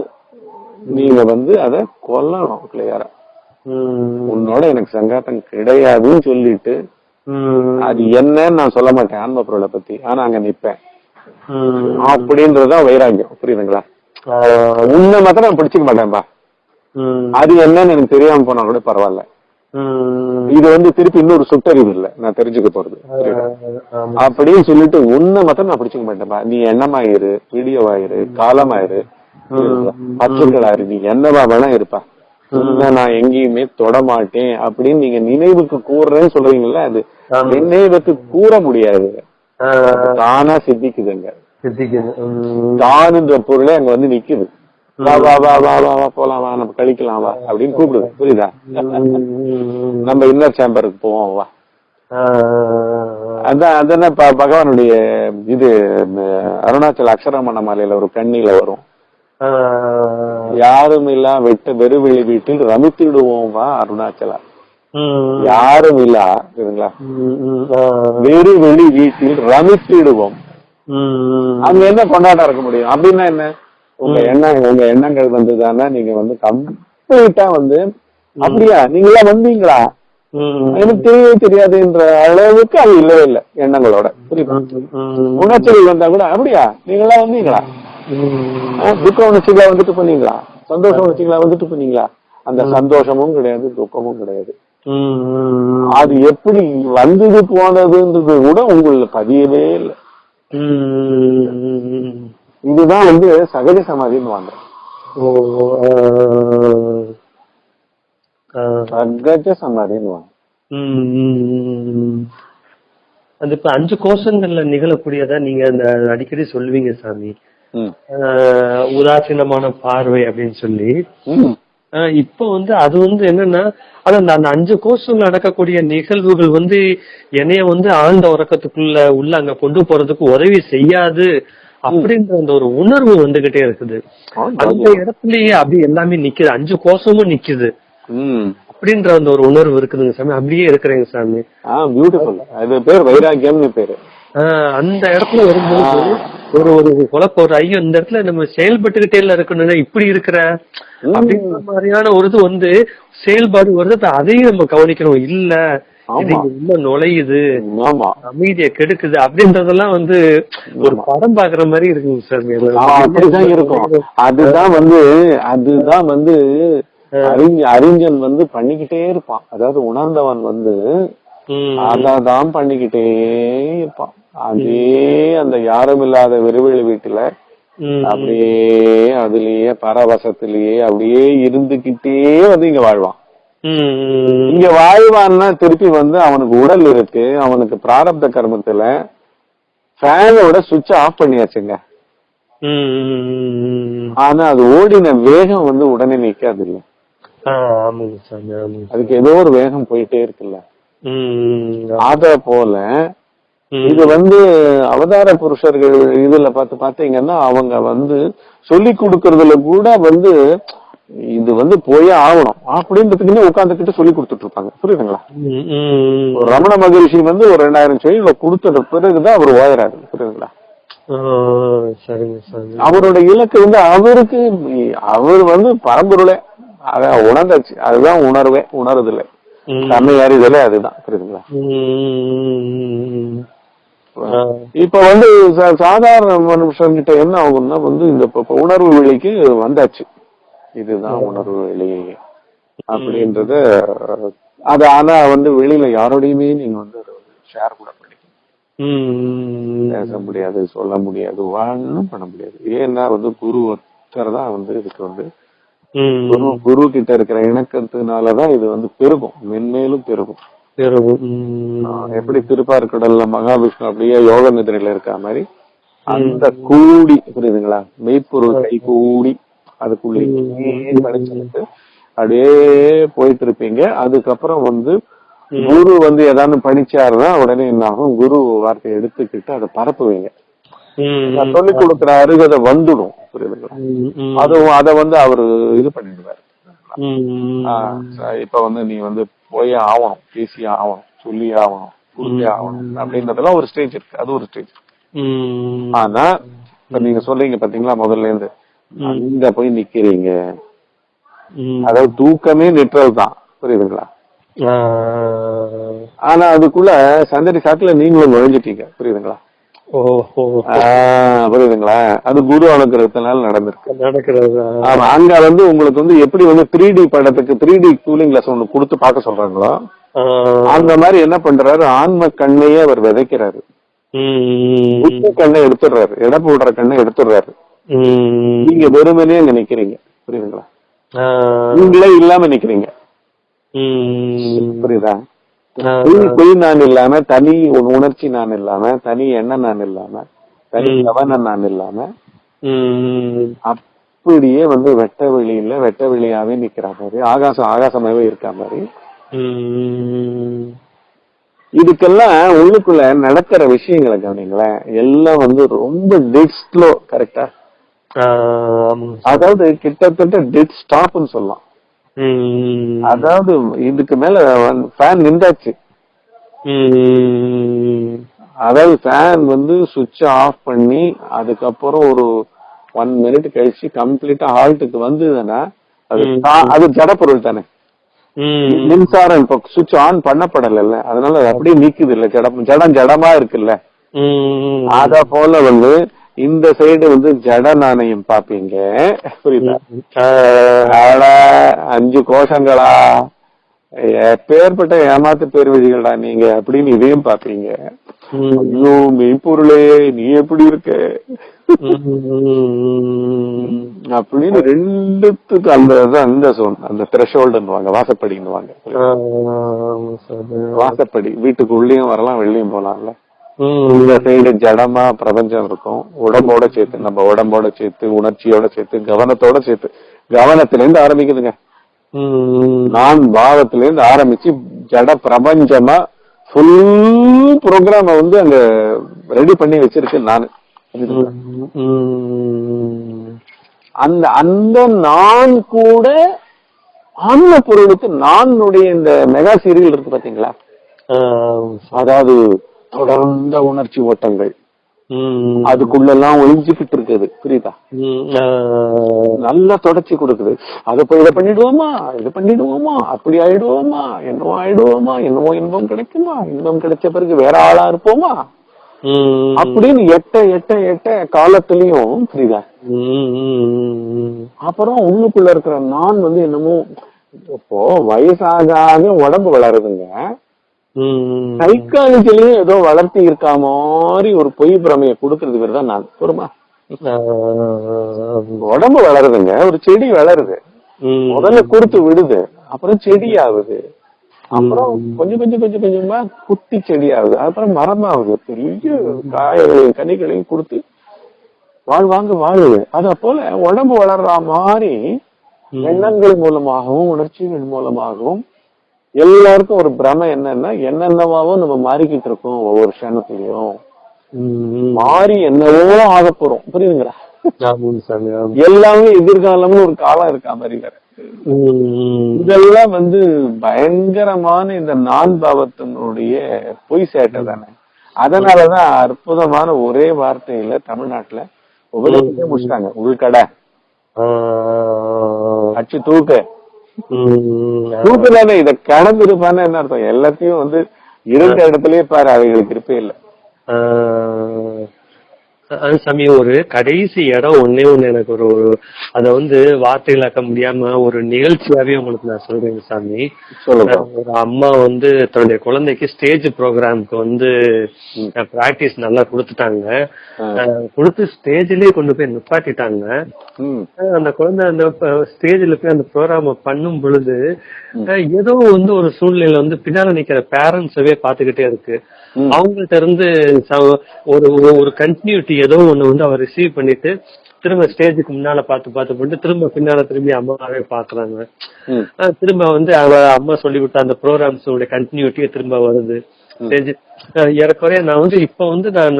நீங்க வந்து அத கொல்லணும் கிளியரா உன்னோட எனக்கு சங்காத்தம் கிடையாதுன்னு சொல்லிட்டு அது என்னன்னு நான் சொல்ல மாட்டேன் ஆன்ம பொருளை பத்தி. ஆனா அங்க நிப்பேன். அப்படின்றதுதான் வைராக்கியம். புரியுதுங்களா? உன்னை மாத்திரம் நான் பிடிச்சிக்க மாட்டேன்பா. அது என்னன்னு எனக்கு தெரியாம போனா கூட பரவாயில்ல. இது வந்து திருப்பி இன்னொரு சுட்டறிவு இல்ல. நான் தெரிஞ்சுக்க போறது. அப்படின்னு சொல்லிட்டு உன்னை மாத்திரம் நான் பிடிச்சிக்க மாட்டேன்பா. நீ எண்ணமாயிரு வீடியோவாயிரு காலமாயிரு பச்சுக்களாயிரு நீ என்னவா வேணா இருப்பா. நான் எங்கேயுமே தொட மாட்டேன் அப்படின்னு நீங்க நினைவுக்கு கூறுறேன்னு சொல்றீங்கல்ல அது. நினைவுக்கு கூற முடியாது. தானா சித்திக்குதுங்க. தானுன்ற பொருளே அங்க வந்து நிக்குது. வா வா வா வா வா வா போலாம் வா நம்ம கழிக்கலாம் வா அப்படின்னு கூப்பிடுது. புரியுதா. நம்ம இன்னர் சேம்பருக்கு போவோம் வா. அதான் அதானே பகவானுடைய இது அருணாச்சல அக்ஷரமண மாலையில ஒரு கண்ணில வரும். யாரும் இல்லா வெட்ட வெறுவெளி வீட்டில் ரமித்திடுவோம் வா அருணாச்சலா. யாரும் இல்லா சரிங்களா. ஆ, வெறுவெளி வீட்டில் ரமித்திடுவோம். அங்க என்ன கொண்டாட்டம் இருக்க முடியும்? அப்படின்னா என்ன? உங்க எண்ணம் உங்க எண்ணங்கள் வந்துதானே நீங்க வந்து கம்ப்ளீட்டா வந்து அப்படியா? நீங்களா வந்தீங்களா. எனக்கு தெரியவே தெரியாதுன்ற அளவுக்கு அது இல்லவே இல்லை எண்ணங்களோட. புரியுதா? ம். உணர்ச்சிகள் வந்தா கூட அப்படியா? நீங்களா வந்தீங்களா? துக்க உணர்ச்சிகளா வந்துட்டு பண்ணீங்களா சந்தோஷ உணர்ச்சிகளா வந்துட்டு பண்ணீங்களா அந்த சந்தோஷமும் கிடையாது துக்கமும் கிடையாது. அது எப்படி வந்தது போனதுன்றது கூட உங்களுக்கு பதியவே இல்லை. இதுதான் வந்து சகஜ சமாதின்னு வாங்க. சகஜ சமாதின்னு வாங்க. அது இப்ப அஞ்சு கோஷங்கள்ல நிகழக்கூடியதா நீங்க அந்த அடிக்கடி சொல்லுவீங்க சாமி. உதாசீனமான பார்வை அப்படின்னு சொல்லி. இப்ப வந்து அது வந்து என்னன்னா அது அந்த அஞ்சு கோஷங்கள் நடக்கக்கூடிய நிகழ்வுகள் வந்து என்னைய வந்து ஆழ்ந்த உறக்கத்துக்குள்ள உள்ள அங்க கொண்டு போறதுக்கு உதவி செய்யாது அப்படின்ற அந்த ஒரு உணர்வு வந்துகிட்டே இருக்குது. அந்த இடத்துலயே அப்படி எல்லாமே நிக்குது. அஞ்சு கோஷமும் நிக்குது. அப்படின்ற அந்த ஒரு உணர்வு இருக்குதுங்க சாமி. அப்படியே இருக்கிறேங்க சாமி. பியூட்டிஃபுல் அது பேர் வைராக்கியம்னு பேரு. அந்த இடத்துல வரும்போது ஒரு ஒரு குழப்பம் ஒரு ஐயோ இந்த இடத்துல நம்ம செயல்பட்டுக்கிட்டே இல்ல இருக்கணும்னா இப்படி இருக்கிற? அப்படின்ற மாதிரியான ஒரு இது வந்து செயல்பாடு வருது அதையும் நம்ம கவனிக்கணும். இல்ல உள்ள நுழையுது அமைதியை கெடுக்குது அப்படின்றதெல்லாம் வந்து ஒரு படம் பாக்குற மாதிரி இருக்குங்க சார். அப்படிதான் இருக்கும். அதுதான் வந்து அதுதான் வந்து அறிஞ அறிஞன் வந்து பண்ணிக்கிட்டே இருப்பான். அதாவது உணர்ந்தவன் வந்து. அதான் பண்ணிக்கிட்டே இருப்பான். அதே அந்த யாரும் இல்லாத வெறுவெளி வீட்டுல. அப்படியே அதுலயே பரவசத்திலேயே அப்படியே இருந்துகிட்டே வந்து இங்க வாழ்வான். இங்க வாழ்வான்னா திருப்பி வந்து அவனுக்கு உடல் இருக்கு அவனுக்கு பிராரப்த கர்மத்துல ஃபேனோட சுவிட்ச் ஆஃப் பண்ணியாச்சுங்க. ஆனா அது ஓடின வேகம் வந்து உடனே நிக்காது இல்ல அதுக்கு ஏதோ ஒரு வேகம் போயிட்டே இருக்குல்ல. அத போல. இது வந்து அவதார புருஷர்கள் இதுல பார்த்து பாத்தீங்கன்னா அவங்க வந்து சொல்லி கொடுக்கறதுல கூட வந்து இது வந்து போயே ஆகணும். அப்படின்றதுக்குன்னே உட்காந்துக்கிட்டு சொல்லி கொடுத்துட்டு இருப்பாங்க புரியுதுங்களா? ரமண மகரிஷி வந்து ஒரு ரெண்டாயிரம் செடிகளை கொடுத்த பிறகுதான் அவர் ஓயறாரு. புரியுதுங்களா? அவரோட இலக்கு வந்து அவருக்கு அவர் வந்து பரம்பொருளே. அதான் உணர்ந்தாச்சு. அதுதான் உணர்வே உணருதில்லை ம். தன்னை அறிதலே அதுதான். புரியுதுங்களா. இப்ப வந்து சாதாரண மனுஷன்கிட்ட என்ன ஆகும்னா வந்து இந்த உணர்வு வெளிக்கு வந்தாச்சு. இதுதான் உணர்வு வெளி. அப்படின்றத அது ஆனா வந்து வெளியில யாரோடையுமே நீங்க வந்து ஷேர் கூட பண்ணிக்க. பேச முடியாது சொல்ல முடியாது ஒண்ணும் பண்ண முடியாது. ஏன்னா வந்து குரு ஒருத்தர் தான் வந்து இதுக்கு வந்து. குரு குரு கிட்ட இருக்கிற இணக்கத்தினாலதான் இது வந்து பெருகும். மென்மேலும் பெருகும். எப்படி திருப்பார்கடல்ல மகாவிஷ்ணு அப்படியே யோக நிதிரையில இருக்க மாதிரி. அந்த கூடி புரியுதுங்களா? மெய்ப்பொருள் கை கூடி அதுக்குள்ளே படிச்சுட்டு அப்படியே போயிட்டு இருப்பீங்க அதுக்கப்புறம் வந்து குரு வந்து ஏதாவது படிச்சாருன்னா உடனே என்ன ஆகும் குரு வார்த்தையை எடுத்துக்கிட்டு அதை பரப்புவீங்க. சொல்லிக் கொடுக்குற அருகதை வந்துடும். புரியுதுங்களா. அதுவும் அதை வந்து அவரு இது பண்ணிடுவாரு. இப்ப வந்து நீ வந்து போயே ஆகணும் பேசியே ஆகணும் சொல்லி ஆகணும் புரிஞ்சே ஆகணும் அப்படின்றதெல்லாம் ஒரு ஸ்டேஜ் இருக்கு. அது ஒரு ஸ்டேஜ். ஆனா இப்ப நீங்க சொல்றீங்க பாத்தீங்களா முதல்ல இருந்து. அங்க போய் நிக்கிறீங்க. அதாவது தூக்கமே நிற்றல் தான். புரியுதுங்களா. ஆனா அதுக்குள்ள சந்தடி சாக்குல நீங்களும் நுழைஞ்சிட்டீங்க. புரியுதுங்களா? புரியுதுங்களா? அது குரு அனுகிரகத்தினால நடந்திருக்கு. நடக்கிறது ஆமா அங்க வந்து உங்களுக்கு வந்து எப்படி வந்து த்ரீ டி படத்துக்கு த்ரீ டி கூலிங் கிளாஸ் ஒண்ணு கொடுத்து பார்க்க சொல்றாங்களோ. அந்த மாதிரி என்ன பண்றாரு? ஆன்ம கண்ணையே அவர் விதைக்கிறாரு. புத்தி கண்ணை எடுத்துடுறாரு. எடை போடுற கண்ணை எடுத்துடுறாரு. நீங்க வெறுமனே அங்க நிக்கிறீங்க. புரியுதுங்களா? நீங்களே இல்லாம நிக்கிறீங்க. புரியுதா? பொய் நான் இல்லாம தனி உணர்ச்சி நான் இல்லாம தனி எண்ணம் நான் இல்லாம தனி. கவனம் நான் இல்லாம அப்படியே வந்து வெட்ட வெளியில வெட்ட வெளியாவே நிக்கிற மாதிரி ஆகாசம் ஆகாசமாவே இருக்க மாதிரி. இதுக்கெல்லாம் உள்ளுக்குள்ள நடக்கிற விஷயங்களை கவனிங்களேன். எல்லாம் வந்து ரொம்ப டெட் ஸ்லோ கரெக்டா. அதாவது கிட்டத்தட்ட டெட் ஸ்டாப்னு சொல்லலாம். அதாவது இதுக்கு மேல ஃபேன் நின்றாச்சு. அதாவது ஃபேன் வந்து சுவிட்ச் ஆஃப் பண்ணி அதுக்கப்புறம் ஒரு ஒன் மினிட் கழிச்சு கம்ப்ளீட்டா ஹால்ட்டுக்கு வந்ததுன்னா அது அது ஜடப்பொருள் தானே. மின்சாரம் இப்ப சுவிட்ச் ஆன் பண்ணப்படல அதனால அது அப்படியே நிக்குது இல்ல. ஜடம் ஜடம் ஜடமா இருக்குல்ல. அத போல வந்து இந்த சைடு வந்து ஜட நாணயம் பாப்பீங்க. புரியுதா? அஞ்சு கோஷங்களா? எப்பேற்பட்ட ஏமாத்து பேர்வழிகளா நீங்க அப்படின்னு இதையும் பாப்பீங்க. ஐயோ மெய்ப்பொருளே நீ எப்படி இருக்க? அப்படின்னு ரெண்டுத்துக்கு அந்த அந்த சோன் அந்த த்ரெஷோல்டுன்னுவாங்க வாசப்படின்னுவாங்க. வாசப்படி வீட்டுக்கு உள்ளேயும் வரலாம் வெளியும் போலாம்ல. இந்த சைடு ஜடமா பிரபஞ்சம் இருக்கும். உடம்போட சேர்த்து நம்ம உடம்போட சேர்த்து உணர்ச்சியோட சேர்த்து கவனத்தோட சேர்த்து. கவனத்துல இருந்து ஆரம்பிக்குதுங்க நான் பாவத்துல இருந்து ஆரம்பிச்சு ஜட பிரபஞ்சமா ஃபுல் ப்ரோக்ராம வந்து அங்க ரெடி பண்ணி வச்சிருக்கேன் நானு. அந்த அந்த நான் கூட ஆன்ம பொருளுக்கு நானுடைய இந்த மெகா சீரியல் இருக்கு பாத்தீங்களா? அதாவது தொடர்ந்த உணர்ச்சி ஓட்டங்கள். அதுக்குள்ள எல்லாம் ஒளிஞ்சுக்கிட்டு இருக்குது புரியுதா நல்லா தொடர்ச்சி கொடுக்குது. அதை போய் இதை பண்ணிடுவோமா? இது பண்ணிடுவோமா? அப்படி ஆயிடுவோமா? என்னவோ ஆயிடுவோமா? என்னவோ இன்பம் கிடைக்குமா? இன்பம் கிடைச்ச பிறகு வேற ஆளா இருப்போமா? அப்படின்னு எட்ட எட்ட எட்ட காலத்திலயும் புரியுதா? அப்புறம் உள்ளுக்குள்ள இருக்கிற நான் வந்து என்னமோ இப்போ வயசாக உடம்பு வளருதுங்க. சைக்காலஜிலயும் ஏதோ வளர்த்தி இருக்கா மாதிரி ஒரு பொய் பிரமைய கொடுக்கறது பேர் தான் நான். பொறுமா? உடம்பு வளருதுங்க. ஒரு செடி வளருது. முதல்ல கொடுத்து விடுது. அப்புறம் செடி ஆகுது அப்புறம் கொஞ்சம் கொஞ்சம் கொஞ்சம் கொஞ்சமா குட்டி செடி ஆகுது அப்புறம் மரமாகுது. பெரிய காயங்களையும் கனிகளையும் கொடுத்து வாழ்வாங்க வாழுது. அத போல உடம்பு வளர்ற மாதிரி எண்ணங்கள் மூலமாகவும் உணர்ச்சிகள் மூலமாகவும் எல்லாருக்கும் ஒரு பிரமை என்னன்னா என்னென்னவாவும் நம்ம மாறிக்கிட்டு இருக்கோம் ஒவ்வொரு க்ஷணத்திலையும். மாறி என்னவோ ஆக போறோம். புரியுதுங்களா. எல்லாமே எதிர்காலம்னு ஒரு காலம் இருக்கா மாதிரி இதெல்லாம் வந்து பயங்கரமான இந்த நான் பாவத்தினுடைய பொய் சேட்டை தானே. அதனாலதான் அற்புதமான ஒரே வார்த்தையில தமிழ்நாட்டுல உபதேசத்தை முடிச்சிட்டாங்க. உள்கடை. அச்சு தூக்கு. உம் தூக்கு தானே இத கடந்திருப்பான்னு என்ன அர்த்தம்? எல்லாத்தையும் வந்து இருந்த இடத்துலயே பாரு அவைகளுக்கு இருப்பே இல்ல. சாமி ஒரு கடைசி இடம் ஒண்ணே ஒண்ணு எனக்கு ஒரு ஒரு- அத வந்து வார்த்தைகளாக்க முடியாம ஒரு நிகழ்ச்சியாவே உங்களுக்கு நான் சொல்றேங்க சாமி. ஒரு அம்மா வந்து தன்னுடைய குழந்தைக்கு ஸ்டேஜ் ப்ரோக்ராம்க்கு வந்து பிராக்டிஸ் நல்லா கொடுத்துட்டாங்க. கொடுத்து ஸ்டேஜ்லயே கொண்டு போய் நிப்பாட்டிட்டாங்க. அந்த குழந்தை அந்த ஸ்டேஜ்ல போய் அந்த ப்ரோக்ராம பண்ணும் பொழுது ஏதோ வந்து ஒரு சூழ்நிலையில வந்து பின்னால நிக்கிற பேரண்ட்ஸவே பாத்துக்கிட்டே இருக்கு. அவங்கள்ட்ட இருந்து ஒரு ஒரு- கண்டினியூட்டி ஏதோ ஒண்ணு வந்து அவர் ரிசீவ் பண்ணிட்டு திரும்ப ஸ்டேஜுக்கு முன்னால பார்த்து பார்த்து பண்ணிட்டு திரும்ப பின்னால திரும்பி அம்மாவே பாக்குறாங்க திரும்ப வந்து அவ அம்மா சொல்லி கொடுத்த அந்த ப்ரோக்ராம்ஸ் உடைய கண்டினியூட்டியே திரும்ப வருது. ஏறக்குறைய நான் வந்து இப்ப வந்து நான்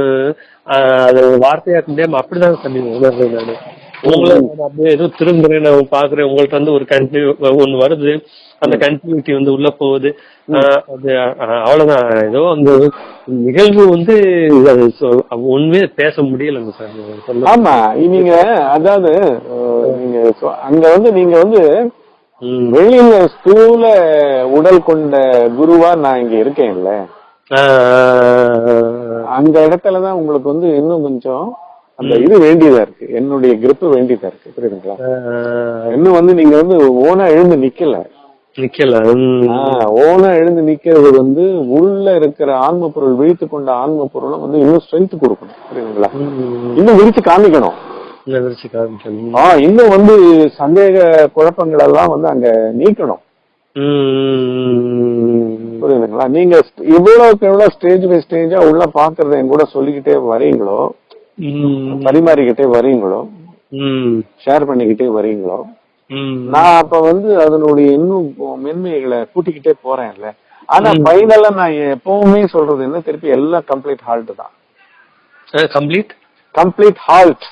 அது வார்த்தையாக்க முடியாம அப்படிதான் சாமி உணர்றேன் நான். உங்களை அப்படியே ஏதோ திரும்புறேன் நான் பாக்குறேன் உங்கள்ட்ட வந்து ஒரு கண்டினியூ ஒண்ணு வருது அந்த கண்டினியூட்டி வந்து உள்ள போகுது. அது அவ்வளவுதான். ஏதோ அந்த நிகழ்வு வந்து உண்மையே பேச முடியலங்க சார் ஆமா நீங்க அதாவது நீங்க அங்க வந்து நீங்க வந்து. வெளியில ஸ்தூல உடல் கொண்ட குருவா நான் இங்க இருக்கேன்ல. ஆஹ் அந்த இடத்துலதான் உங்களுக்கு வந்து இன்னும் கொஞ்சம் அந்த இது வேண்டியதா இருக்கு. என்னுடைய grip வேண்டியதா இருக்கு. புரியுதுங்களா? இன்னும் வந்து நீங்க வந்து ஓனா எழுந்து நிக்கல. நிக்கல. ஓனா எழுந்து நிக்கிறது வந்து உள்ள இருக்கிற ஆன்ம பொருள் விழித்து கொண்ட ஆன்ம பொருளை வந்து இன்னும் ஸ்ட்ரென்த் கொடுக்கணும். புரியுதுங்களா. இன்னும் விரிச்சு காமிக்கணும். இன்னும் வந்து சந்தேக குழப்பங்கள் எல்லாம் வந்து அங்க நீக்கணும். புரியுதுங்களா? நீங்க இவ்வளவுக்கு எவ்வளவு ஸ்டேஜ் பை ஸ்டேஜா உள்ள பாக்குறத என் கூட சொல்லிக்கிட்டே வரீங்களோ. பரிமாறிக்கிட்டே வரீங்களோ. ஷேர் பண்ணிக்கிட்டே வரீங்களோ. நான் அப்ப வந்து அதனுடைய இன்னும் மென்மைகளை கூட்டிக்கிட்டே போறேன்ல ஆனா ஃபைனலா நான் எப்பவுமே சொல்றது என்ன திருப்பி எல்லாம் கம்ப்ளீட் ஹால்ட் தான் complete? Complete halt.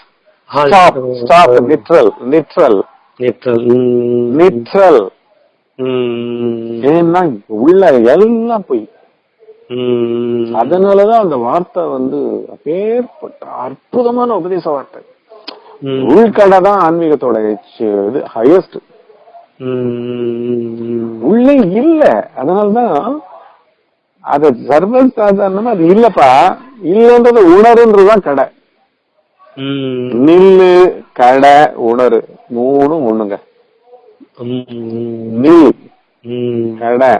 Stop stop Neutral. ம். லிட்ரல் ம். ஏன்னா உள்ள எல்லாம் போய். அதனாலதான் அந்த வார்த்தை வந்து அப்பேற்பட்ட அற்புதமான உபதேச வார்த்தை. உள்கடை தான் ஆன்மீகத்தோட இது ஹையஸ்ட். உள்ளே இல்ல அதனாலதான் அத சர்வ சாதாரணமா அது இல்லப்பா இல்லன்றத உணருன்றதுதான் கடை. நில்லு கடை உணரு மூணும் ஒண்ணுங்க. நில். கடை.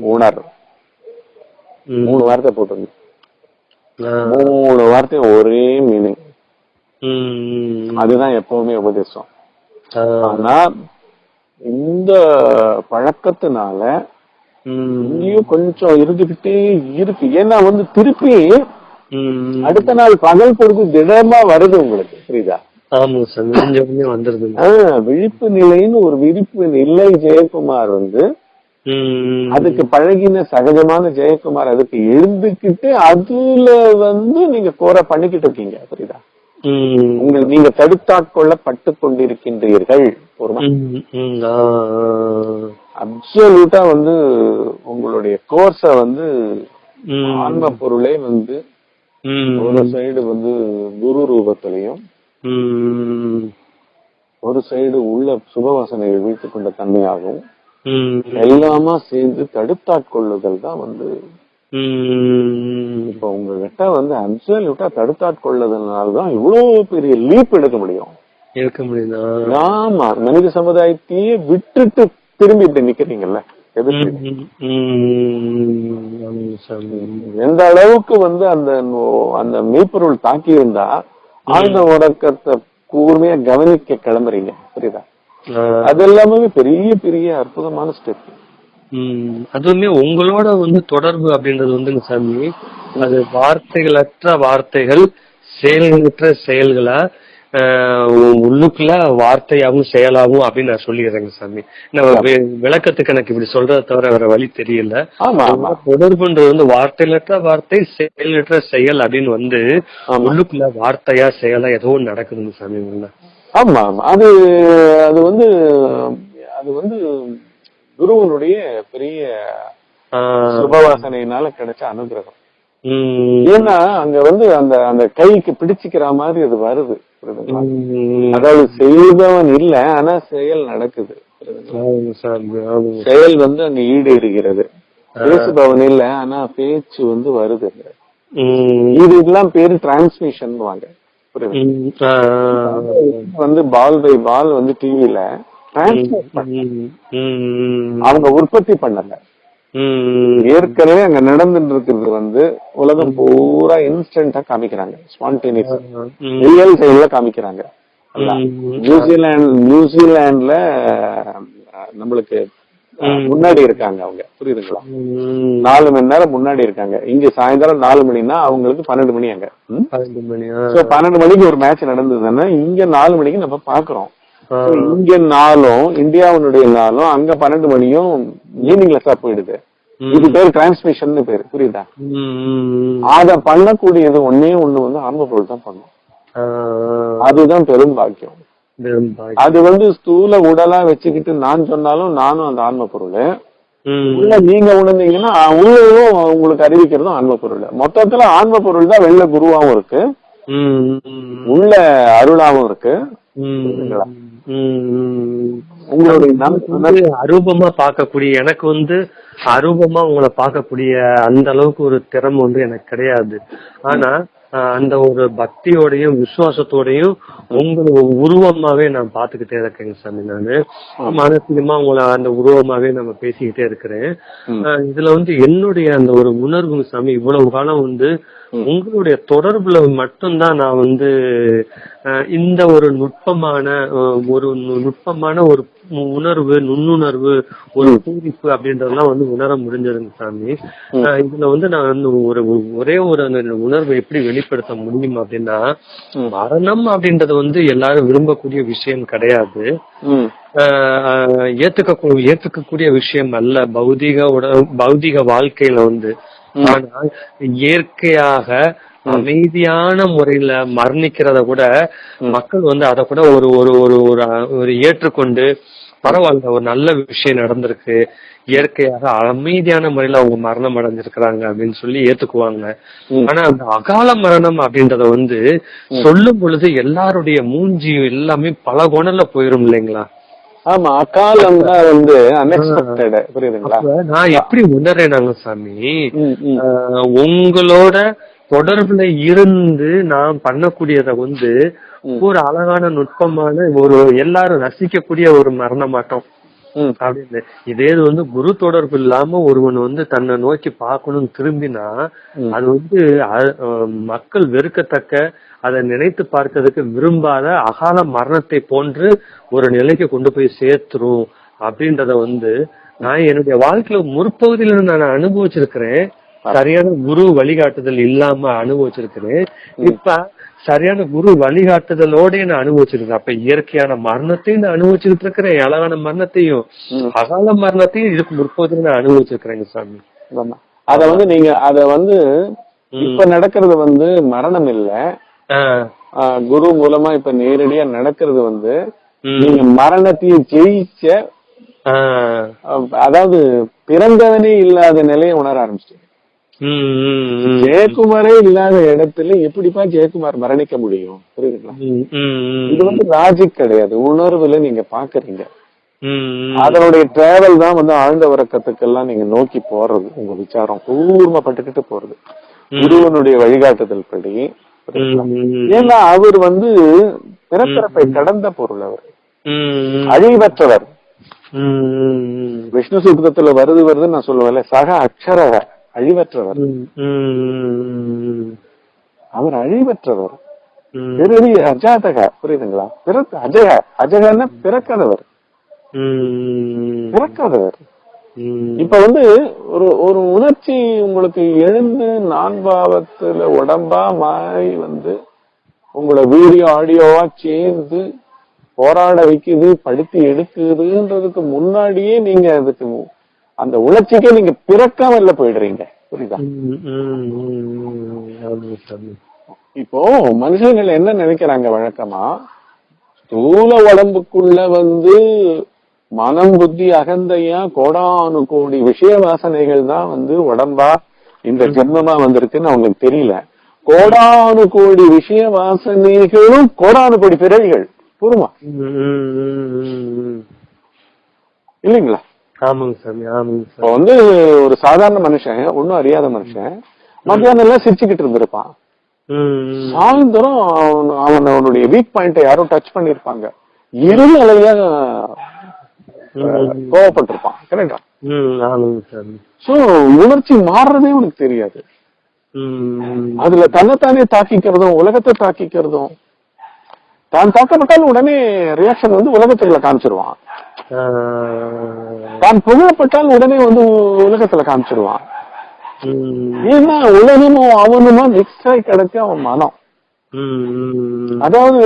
உணர். மூணு வார்த்தை போட்டுருங்க ஆ. மூணு வார்த்தையும் ஒரே மீனிங். அதுதான் எப்பவுமே உபதேசம். ஆனா இந்த பழக்கத்தினால. இங்கேயும் கொஞ்சம் இருந்துகிட்டே இருக்கு ஏன்னா வந்து திருப்பி. அடுத்த நாள் பகல் பொழுது திடமா வருது உங்களுக்கு புரியுதா விழிப்பு நிலைன்னு ஒரு விழிப்பு நிலை ஜெயக்குமார் வந்து. அதுக்கு பழகின சகஜமான ஜெயக்குமார் அதுக்கு எழுந்துக்கிட்டு அதுல வந்து நீங்க கோர பண்ணிக்கிட்டு இருக்கீங்க புரியுதா ம். உங்கள் நீங்க தடுத்தாட்கொள்ளப்பட்டு கொண்டிருக்கின்றீர்கள். அப்சல்யூட்டா வந்து உங்களுடைய கோர்ஸ வந்து. ஆன்ம பொருளே வந்து. ஒரு சைடு வந்து குரு ரூபத்திலையும். ஒரு சைடு உள்ள சுபவாசனைகள் வீழ்த்து கொண்ட தன்மையாகவும். எல்லாமா சேர்ந்து தடுத்தாட்கொள்ளுதல் தான் வந்து. இப்ப உங்ககிட்ட வந்து அப்சல்யூட்டா தடுத்தாட்கொள்ளுதல்னால தான் இவ்வளவு பெரிய லீப் எடுக்க முடியும். இருக்க முடியுதா? ஆமா. மனித சமுதாயத்தையே விட்டுட்டு திரும்பி இப்படி நிக்கிறீங்கல்ல? எந்த அளவுக்கு வந்து அந்த அந்த மெய்ப்பொருள் தாக்கி இருந்தா ஆழ்ந்த உறக்கத்தை கூர்மையா கவனிக்க கிளம்புறீங்க. புரியுதா. அது எல்லாமே பெரிய பெரிய அற்புதமான ஸ்டெப். அதுவுமே உங்களோட வந்து தொடர்பு அப்படின்றது வந்துங்க சாமி அது வார்த்தைகளற்ற வார்த்தைகள் செயல்களற்ற செயல்களா உள்ளுக்குள்ள வார்த்தையாவும் செயலாவும் அப்படின்னு நான் சொல்லிடுறேங்க சாமி. நான் விளக்கத்துக்கு எனக்கு இப்படி சொல்றதை தவிர வேற வழி தெரியல. தொடர்புன்றது வந்து வார்த்தைகளற்ற வார்த்தை செயலற்ற செயல் அப்படின்னு வந்து. உள்ளுக்குள்ள வார்த்தையா செயலா ஏதோ நடக்குதுங்க சாமி உள்ள ஆமா அது அது வந்து அது வந்து குருவனுடைய பெரிய சுபவாசனையினால கிடைச்ச அனுகிரகம். ஏன்னா அங்க வந்து அந்த அந்த கைக்கு பிடிச்சிக்கிற மாதிரி அது வருது அதாவது செய்தவன் இல்ல ஆனா செயல் நடக்குது செயல் வந்து அங்க ஈடேறுகிறது. பேசுபவன் இல்ல ஆனா பேச்சு வந்து வருது. இது இதெல்லாம் பேரு டிரான்ஸ்மிஷன் வாங்க. வந்து பால் பை பால் வந்து டிவில அவங்க உற்பத்தி பண்ணல. ஏற்கனவே அங்க நடந்துட்டு இருக்கிறது வந்து உலகம் பூரா இன்ஸ்டன்டா காமிக்கிறாங்க. ஸ்பான்டேனியஸ் ரியல் டைம்ல காமிக்கிறாங்க. நியூசிலாந்துல அஹ், நம்மளுக்கு முன்னாடி இருக்காங்க அவங்க. புரியுதுங்களா? நாலு மணி நேரம் முன்னாடி இருக்காங்க. இங்க சாயந்தரம் நாலு மணினா அவங்களுக்கு பன்னெண்டு மணி அங்க? பன்னெண்டு மணிக்கு ஒரு மேட்ச் நடந்ததுன்னா இங்க நாலு மணிக்கு நம்ம பாக்குறோம். இங்க நாளும் இந்தியாவினுடைய நாளும் அங்க பன்னெண்டு மணியும் மீனிங்லெஸ்ஸா போயிடுது. இது பேர் டிரான்ஸ்மிஷன் பேரு. புரியுதா? அத பண்ணக்கூடியது ஒன்னே ஒண்ணு வந்து ஆன்ம பொருள் தான் பண்ணும். அதுதான் பெரும் பாக்கியம். அது வந்து ஸ்தூல உடலா வச்சுக்கிட்டு நான் சொன்னாலும் நானும் அந்த ஆன்ம பொருள் உள்ள நீங்க உணர்ந்தீங்கன்னா உள்ளேயும் உங்களுக்கு அறிவிக்கிறதும் ஆன்ம பொருள் மொத்தத்துல ஆன்ம பொருள் தான் வெளில குருவாவும் இருக்கு. உள்ள அருளாவும் இருக்கு. உங்களுடைய அரூபமா பார்க்கக்கூடிய எனக்கு வந்து அரூபமா உங்களை பார்க்கக்கூடிய அந்த அளவுக்கு ஒரு திறமை வந்து எனக்கு கிடையாது. ஆனா அந்த ஒரு பக்தியோடையும் விசுவாசத்தோடையும் உங்களை உருவமாவே நான் பாத்துக்கிட்டே இருக்கேங்க சாமி நானு. மானசீகமா உங்களை அந்த உருவமாவே நம்ம பேசிக்கிட்டே இருக்கிறேன். இதுல வந்து என்னுடைய அந்த ஒரு உணர்வு சாமி இவ்வளவு காலம் வந்து. உங்களுடைய தொடர்புல மட்டும்தான் நான் வந்து இந்த ஒரு நுட்பமான ஒரு நுட்பமான ஒரு உணர்வு நுண்ணுணர்வு ஒரு பூரிப்பு அப்படின்றதெல்லாம் வந்து உணர முடிஞ்சதுங்க சாமி. இதுல வந்து நான் வந்து ஒரு ஒரே ஒரு அந்த உணர்வை எப்படி வெளிப்படுத்த முடியும் அப்படின்னா. மரணம் அப்படின்றது வந்து எல்லாரும் விரும்பக்கூடிய விஷயம் கிடையாது. ஏத்துக்க ஏத்துக்கக்கூடிய விஷயம் அல்ல. பௌதிக உட பௌதிக வாழ்க்கையில வந்து. ஆனால் இயற்கையாக அமைதியான முறையில மரணிக்கிறத கூட மக்கள் வந்து அத கூட ஒரு ஒரு ஒரு ஒரு ஏற்றுக்கொண்டு பரவாயில்ல ஒரு நல்ல விஷயம் நடந்திருக்கு. இயற்கையாக அமைதியான முறையில அவங்க மரணம் அடைஞ்சிருக்கிறாங்க அப்படின்னு சொல்லி ஏத்துக்குவாங்க. ஆனா அந்த அகால மரணம் அப்படின்றத வந்து சொல்லும் பொழுது எல்லாருடைய மூஞ்சி எல்லாமே பல குணல்ல போயிரும் இல்லைங்களா? ஆமா அக்காலம் தான் வந்து அன்எக்ஸ்பெக்டட் புரியுதுங்களா? நான் எப்படி உணர்றேனாங்க சாமி? உங்களோட தொடர்புல இருந்து நான் பண்ணக்கூடியத வந்து ஒரு அழகான நுட்பமான ஒரு எல்லாரும் ரசிக்கக்கூடிய ஒரு மரணமாட்டம். ம். அப்படின்னு. இதே இது வந்து குரு தொடர்பு இல்லாம ஒருவன் வந்து தன்னை நோக்கி பார்க்கணும்னு திரும்பினா அது வந்து மக்கள் வெறுக்கத்தக்க அதை நினைத்து பார்க்கறதுக்கு விரும்பாத அகால மரணத்தை போன்று ஒரு நிலைக்கு கொண்டு போய் சேர்த்துரும் அப்படின்றத வந்து நான் என்னுடைய வாழ்க்கையில முற்பகுதியில நான் அனுபவிச்சிருக்கிறேன். சரியான குரு வழிகாட்டுதல் இல்லாம அனுபவிச்சிருக்கிறேன். இப்ப சரியான குரு வழிகாட்டுதலோட நான் அனுபவிச்சிருக்கேன் அப்ப இயற்கையான மரணத்தையும் நான் அனுபவிச்சுட்டு இருக்கிறேன் அழகான மரணத்தையும். அகால மரணத்தையும் இதுக்கு முற்பகுதியில நான் அனுபவிச்சிருக்கிறேங்க சாமி. அத வந்து நீங்க அத வந்து இப்ப நடக்கிறது வந்து மரணம் இல்ல. குரு மூலமா இப்ப நேரடியா நடக்கிறது வந்து. நீங்க மரணத்தையும் ஜெயிச்ச அதாவது பிறந்தவனே இல்லாத நிலையை உணர ஆரம்பிச்சிட்டீங்க. ஜெயக்குமாரே இல்லாத இடத்துல எப்படிப்பா ஜெயக்குமார் மரணிக்க முடியும்? புரியுதுங்களா. இது வந்து லாஜிக் கிடையாது. உணர்வுல நீங்க பாக்குறீங்க. அதனுடைய டிராவல் தான் வந்து ஆழ்ந்த உறக்கத்துக்கெல்லாம் நீங்க நோக்கி போறது. உங்க விசாரம் கூர்மப்பட்டுக்கிட்டு போறது. குருவனுடைய வழிகாட்டுதல் படி ஏன்னா அவர் வந்து பிறப்பிறப்பை கடந்த பொருள் அவர். அழிவற்றவர். விஷ்ணு சூத்திரத்துல வருது வருதுன்னு நான் சொல்லுவேன்ல சக அக்ஷர அழிவற்றவர். அவர் அழிவற்றவர். பிறவி அஜாதக புரியுதுங்களா? பிறக்க அஜக அஜகன்னா பிறக்காதவர். பிறக்காதவர். இப்ப வந்து ஒரு ஒரு உணர்ச்சி உங்களுக்கு எழுந்து நான்பாவத்துல உடம்பா மாறி வந்து உங்களை வீடியோ ஆடியோவா சேர்ந்து போராட வைக்குது படுத்தி எடுக்குதுன்றதுக்கு முன்னாடியே நீங்க அதுக்கு அந்த உணர்ச்சிக்கே நீங்க பிறக்காம இல்ல போயிடுறீங்க. புரியுதா. இப்போ மனுஷங்கள் என்ன நினைக்கிறாங்க வழக்கமா? ஸ்தூல உடம்புக்குள்ள வந்து மனம் புத்தி அகந்தையா கோடானு கோடி விஷய வாசனைகள் தான் வந்து உடம்பா? இந்த ஜென்மமா வந்திருக்குன்னு அவங்களுக்கு தெரியல. கோடானு கோடி விஷய வாசனைகளும் கோடானு கோடி பிறவிகள். புரியுமா? ம், ம், ம், ம். இல்லைங்களா? ஆமாங்க சாமி ஆமாங்க இப்போ வந்து ஒரு சாதாரண மனுஷன் ஒன்னும் அறியாத மனுஷன் மத்தியானம் எல்லாம் சிரிச்சுக்கிட்டு இருந்திருப்பான். சாயந்தரம் அவன் அவன் அவனுடைய வீக் பாயிண்ட யாரோ டச் பண்ணிருப்பாங்க இருள் அலையா கோவப்பட்டிருப்பான். கரெக்டா? சோ உணர்ச்சி மாறுறதே உனக்கு தெரியாது. அதுல தன்னைத்தானே தாக்கிக்கிறதும் உலகத்தை தாக்கிக்கிறதும் தான் தாக்கப்பட்டாலும் உடனே ரியாக்ஷன் வந்து உலகத்துல காமிச்சிருவான். தான் புகழப்பட்டால் உடனே வந்து உலகத்துல காமிச்சிருவான். ஏன்னா உலகமும் அவனுமா மிக்ஸ் ஆகி கிடக்கு அவன் மனம். அதாவது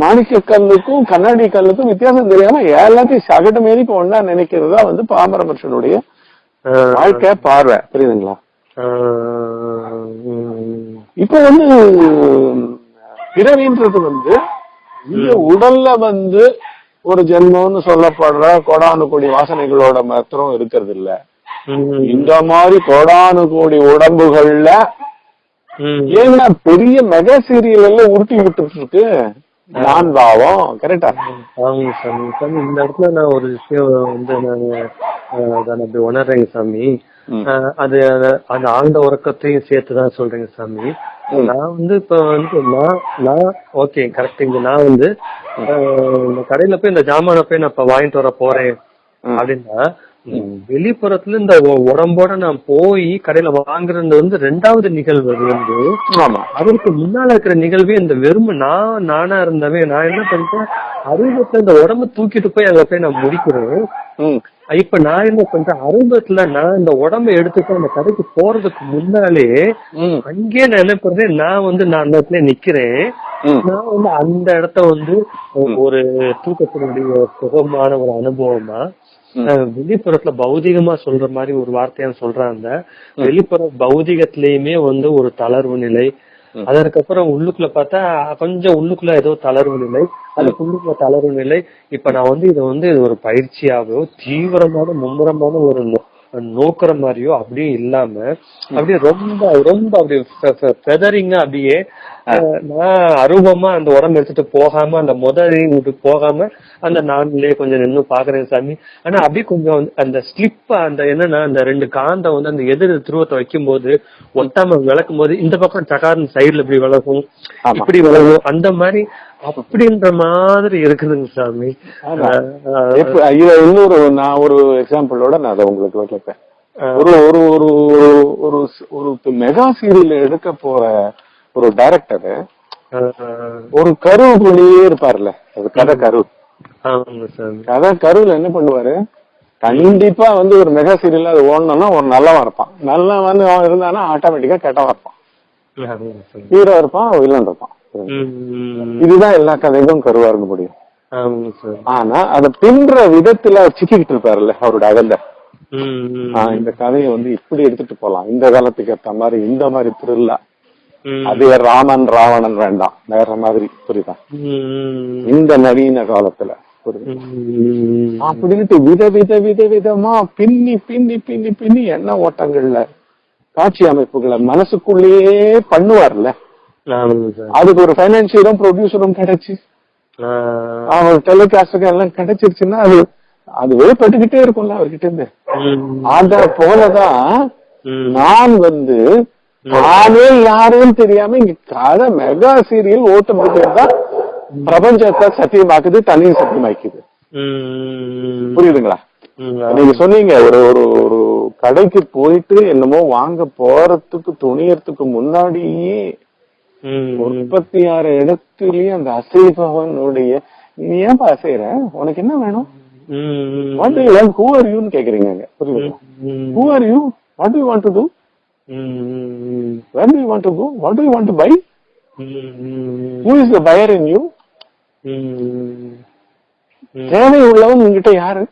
மாணிக்க கல்லுக்கும் கண்ணாடி கல்லுக்கும் வித்தியாசம் தெரியாம எல்லாத்தையும் சகடு மாரி இப்ப ஒன்னா நினைக்கிறதா வந்து பாமர மனுஷனுடைய வாழ்க்கை பார்வை. புரியுதுங்களா? இப்ப வந்து பிறவின்றது வந்து இந்த உடல்ல வந்து ஒரு ஜென்மம்னு சொல்லப்படுற கோடானு கோடி வாசனைகளோட மாத்திரம் இருக்கிறது இல்ல இந்த மாதிரி கோடானு கோடி உடம்புகள்ல. ஏன்னா பெரிய மெகா சீரியல் எல்லாம் உருட்டி விட்டுட்டு இருக்கு நான் பாவம். கரெக்டா ஆமாங்க சாமி சாமி இந்த இடத்துல நான் ஒரு விஷயம் வந்து நான் அப்படி உணர்றேங்க சாமி. அது அந்த ஆழ்ந்த உறக்கத்தையும் சேர்த்து தான் சொல்றேங்க சாமி. நான் வந்து இப்ப வந்து நான் நான் ஓகே கரெக்ட் இங்க நான் வந்து இந்த கடையில போய் இந்த ஜாமான போய் நான் இப்ப வாங்கிட்டு வர போறேன். அப்படின்னா வெளிப்புறத்துல இந்த உடம்போட நான் போய் கடையில வாங்குறது வந்து ரெண்டாவது நிகழ்வு அது வந்து ஆமா. அதற்கு முன்னால இருக்கிற நிகழ்வே இந்த வெறுமை நான் நானா இருந்தவன் நான் என்ன பண்றேன் அறுபத்துல இந்த உடம்ப தூக்கிட்டு போய் அங்க போய் நான் முடிக்கிறேன். இப்ப நான் என்ன பண்றேன்? அறுபத்துல நான் இந்த உடம்ப எடுத்துட்டு அந்த கடைக்கு போறதுக்கு முன்னாலே அங்கேயே நான் என்ன பண்றேன்? நான் வந்து நான் அந்த இடத்துல நிக்கிறேன். நான் வந்து அந்த இடத்த வந்து ஒரு தூக்கத்தினுடைய சுகமான ஒரு அனுபவமா வெளிப்புறத்துல பௌதிகமா சொல்ற மாதிரி ஒரு வார்த்தையா சொல்றாங்க. வெளிப்புற பௌதிகத்திலயுமே வந்து ஒரு தளர்வு நிலை. அதற்கப்புறம் உள்ளுக்குள்ள பார்த்தா கொஞ்சம் உள்ளுக்குள்ள ஏதோ தளர்வு நிலை. அதுக்கு உள்ளுக்குள்ள தளர்வு நிலை. இப்ப நான் வந்து இதை வந்து இது ஒரு பயிற்சியாவோ தீவிரமான மும்முரமான ஒரு நோக்குற மாதிரியோ அப்படியே இல்லாம அப்படியே ரொம்ப ரொம்ப அப்படியே ஃபெதரிங்கா அப்படியே நான் அரூபமா அந்த உடம்பு எடுத்துட்டு போகாம அந்த முதலி போகாம அந்த நான்லயே கொஞ்சம் நின்னு பாக்குறேன் சாமி. ஆனா அப்படியே கொஞ்சம் அந்த ஸ்லிப் அந்த என்னன்னா அந்த ரெண்டு காந்தம் வந்து அந்த எதிர் துருவத்தை வைக்கும் போது ஒட்டாம விளக்கும் போது இந்த பக்கம் டகார்னு சைடுல இப்படி விளக்கும். இப்படி விளக்கும் அந்த மாதிரி அப்படின்ற மாதிரி இருக்குதுங்க சாமி. இன்னொரு நான் ஒரு எக்ஸாம்பிளோட நான் அதை உங்களுக்கு ஒரு ஒரு ஒரு- ஒரு ஒரு மெகா சீரியல் எடுக்க போற ஒரு டைரக்டர் ஒரு கருவுக்குள்ளேயே இருப்பார்ல அது கதை கரு கதை கருவுல என்ன பண்ணுவாரு? கண்டிப்பா வந்து ஒரு மெகா சீரியல் அது ஓடணும்னா ஒரு நல்லவன் இருப்பான். நல்லவன் வந்து அவன் இருந்தானா ஆட்டோமேட்டிக்கா கெட்டவன் இருப்பான். ஹீரோ இருப்பான் வில்லன் இருப்பான். இதுதான் எல்லா கதைக்கும் கருவா இருக்க முடியும். ஆனா அத பின்ற விதத்துல அவர் சிக்கிக்கிட்டு இருப்பாருல்ல அவரோட ஆஹ் இந்த கதையை வந்து இப்படி எடுத்துட்டு போலாம். இந்த காலத்துக்கு ஏத்த மாதிரி இந்த மாதிரி திருவிழா அதே ராமன் ராவணன் வேண்டாம். வேற மாதிரி புரியுதா? இந்த நவீன காலத்துல அப்படின்ட்டு வித வித வித விதமா பின்னி பின்னி பின்னி பின்னி எண்ண ஓட்டங்கள்ல காட்சி அமைப்புகளை மனசுக்குள்ளேயே பண்ணுவார்ல. அதுக்கு ஒரு பைனான்சியரும் ப்ரொடியூசரும் கிடைச்சு. அவர் டெலிகாஸ்டுக்கு எல்லாம் கிடைச்சிருச்சுன்னா அது அது வெளிப்பட்டுக்கிட்டே இருக்கும்ல அவர்கிட்ட இருந்து அத போலதான் நான் வந்து நானே யாருன்னு தெரியாம இங்க கதை மெகா சீரியல் ஓட்டம் தான் பிரபஞ்சத்தை சத்தியமாக்குது தண்ணியும் சத்தியமாக்குது. புரியுதுங்களா? நீங்க சொன்னீங்க ஒரு ஒரு ஒரு கடைக்கு போயிட்டு என்னமோ வாங்க போறதுக்கு துணியறதுக்கு முன்னாடியே ம், முப்பத்தியாறு இடத்துலயே அந்த அசைபவனுடைய நீ ஏன்பா அசைற உனக்கு என்ன வேணும்? வாட் யூ ஹூ ஆர் யூன்னு கேக்குறீங்க who are you what you want to do hmm, where do you want to go what do you want to buy hmm, who is the fire in you hmm, தேவை உள்ளவன் உங்ககிட்ட யாரு?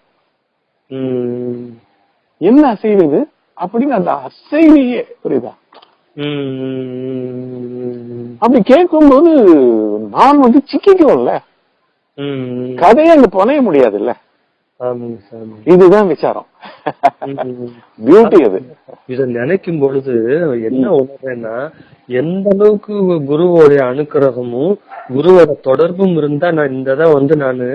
என்ன அசைவு இது? அப்படின்னு அந்த அசைவையே புரியுதா? அப்படி கேட்கும்போது நான் வந்து சிக்கிக்கும்ல ம், கதையை அங்க புனைய முடியாதுல்ல. இதுதான் விசாரம். பியூட்டி அது. இத நினைக்கும் பொழுது என்ன உணர்றேன்னா எந்த அளவுக்கு குருவோடைய அனுக்கிரகமும் குருவோட தொடர்பும் இருந்தா நான் இந்த வந்து நானு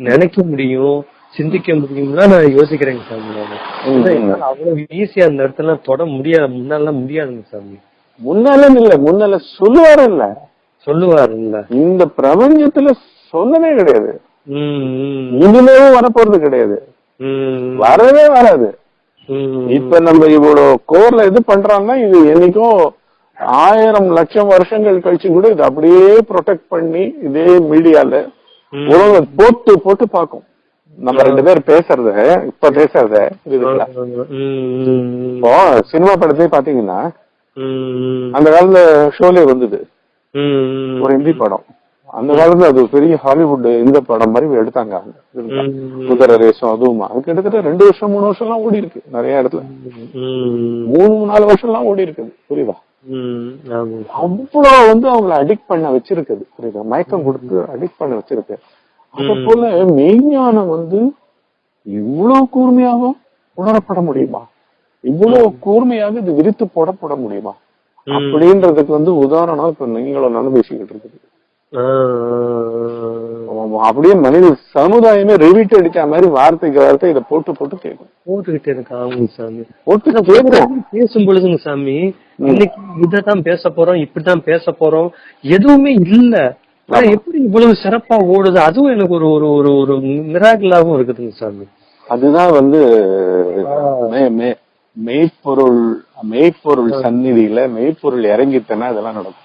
நினைக்க முடியும் சிந்திக்க முடியும்னா நான் யோசிக்கிறேங்க சாமி அவ்வளவு ஈஸியா அந்த இடத்துல தொட முடியாது முன்னாலாம் முடியாதுங்க சாமி. முன்னால இல்ல முன்னால சொல்லுவாரு இல்ல சொல்லுவாருல்ல. இந்த பிரபஞ்சத்துல சொல்லவே கிடையாது. இனிமேவும் வரப்போறது கிடையாது. வரவே வராது. இப்ப நம்ம இவ்வளவு கோர்ல இது பண்றாங்கன்னா இது என்னைக்கும் ஆயிரம் லட்சம் வருஷங்கள் கழிச்சு கூட இது அப்படியே ப்ரொடெக்ட் பண்ணி இதே மீடியால. உலகம் போட்டு போட்டு பார்க்கும். நம்ம ரெண்டு பேர் பேசுறத இப்ப பேசுறத இப்போ சினிமா படத்தையே பாத்தீங்கன்னா அந்த காலத்துல ஷோலே வந்தது. ஒரு ஹிந்தி படம். அந்த காலத்துல அது பெரிய ஹாலிவுட் இந்த படம் மாதிரி எடுத்தாங்க அவங்க. குதிரை ரேசம் அதுவுமா. அது கிட்டத்தட்ட ரெண்டு வருஷம் மூணு வருஷம் எல்லாம் ஓடி இருக்கு நிறைய இடத்துல. மூணு நாலு வருஷம் எல்லாம் ஓடி இருக்குது புரியுதா? அவ்வளவு வந்து அவங்கள அடிக்ட் பண்ண வச்சிருக்குது. புரியுதா? மயக்கம் கொடுத்து அடிக்ட் பண்ண வச்சிருக்கு. அது போல மெய்ஞானம் வந்து இவ்வளவு கூர்மையாக உணரப்பட முடியுமா? இவ்வளவு கூர்மையாக இது விரித்து போடப்பட முடியுமா? அப்படின்றதுக்கு வந்து உதாரணம் இப்ப நீங்களும் நானும் பேசிக்கிட்டு இருக்குது அப்படியே மனித சமுதாயமே ரிவிட் அடிச்ச மாதிரி வார்த்தைக்கு வார்த்தை இதை போட்டு போட்டு கேட்கும். போட்டுக்கிட்டே இருக்கு சாமி. போட்டு கேட்கும். பேசும் பொழுதுங்க சாமி. இன்னைக்கு இததான் பேச போறோம் இப்படிதான் பேச போறோம். எதுவுமே இல்ல. எப்படி இவ்வளவு சிறப்பா ஓடுது? அதுவும் எனக்கு ஒரு ஒரு ஒரு ஒரு மிராக்கிளாவும் இருக்குதுங்க சாமி. அதுதான் வந்து மெய்ப்பொருள் மெய்ப்பொருள் சந்நிதியில மெய்ப்பொருள் இறங்கிட்டனா இதெல்லாம் நடக்கும்.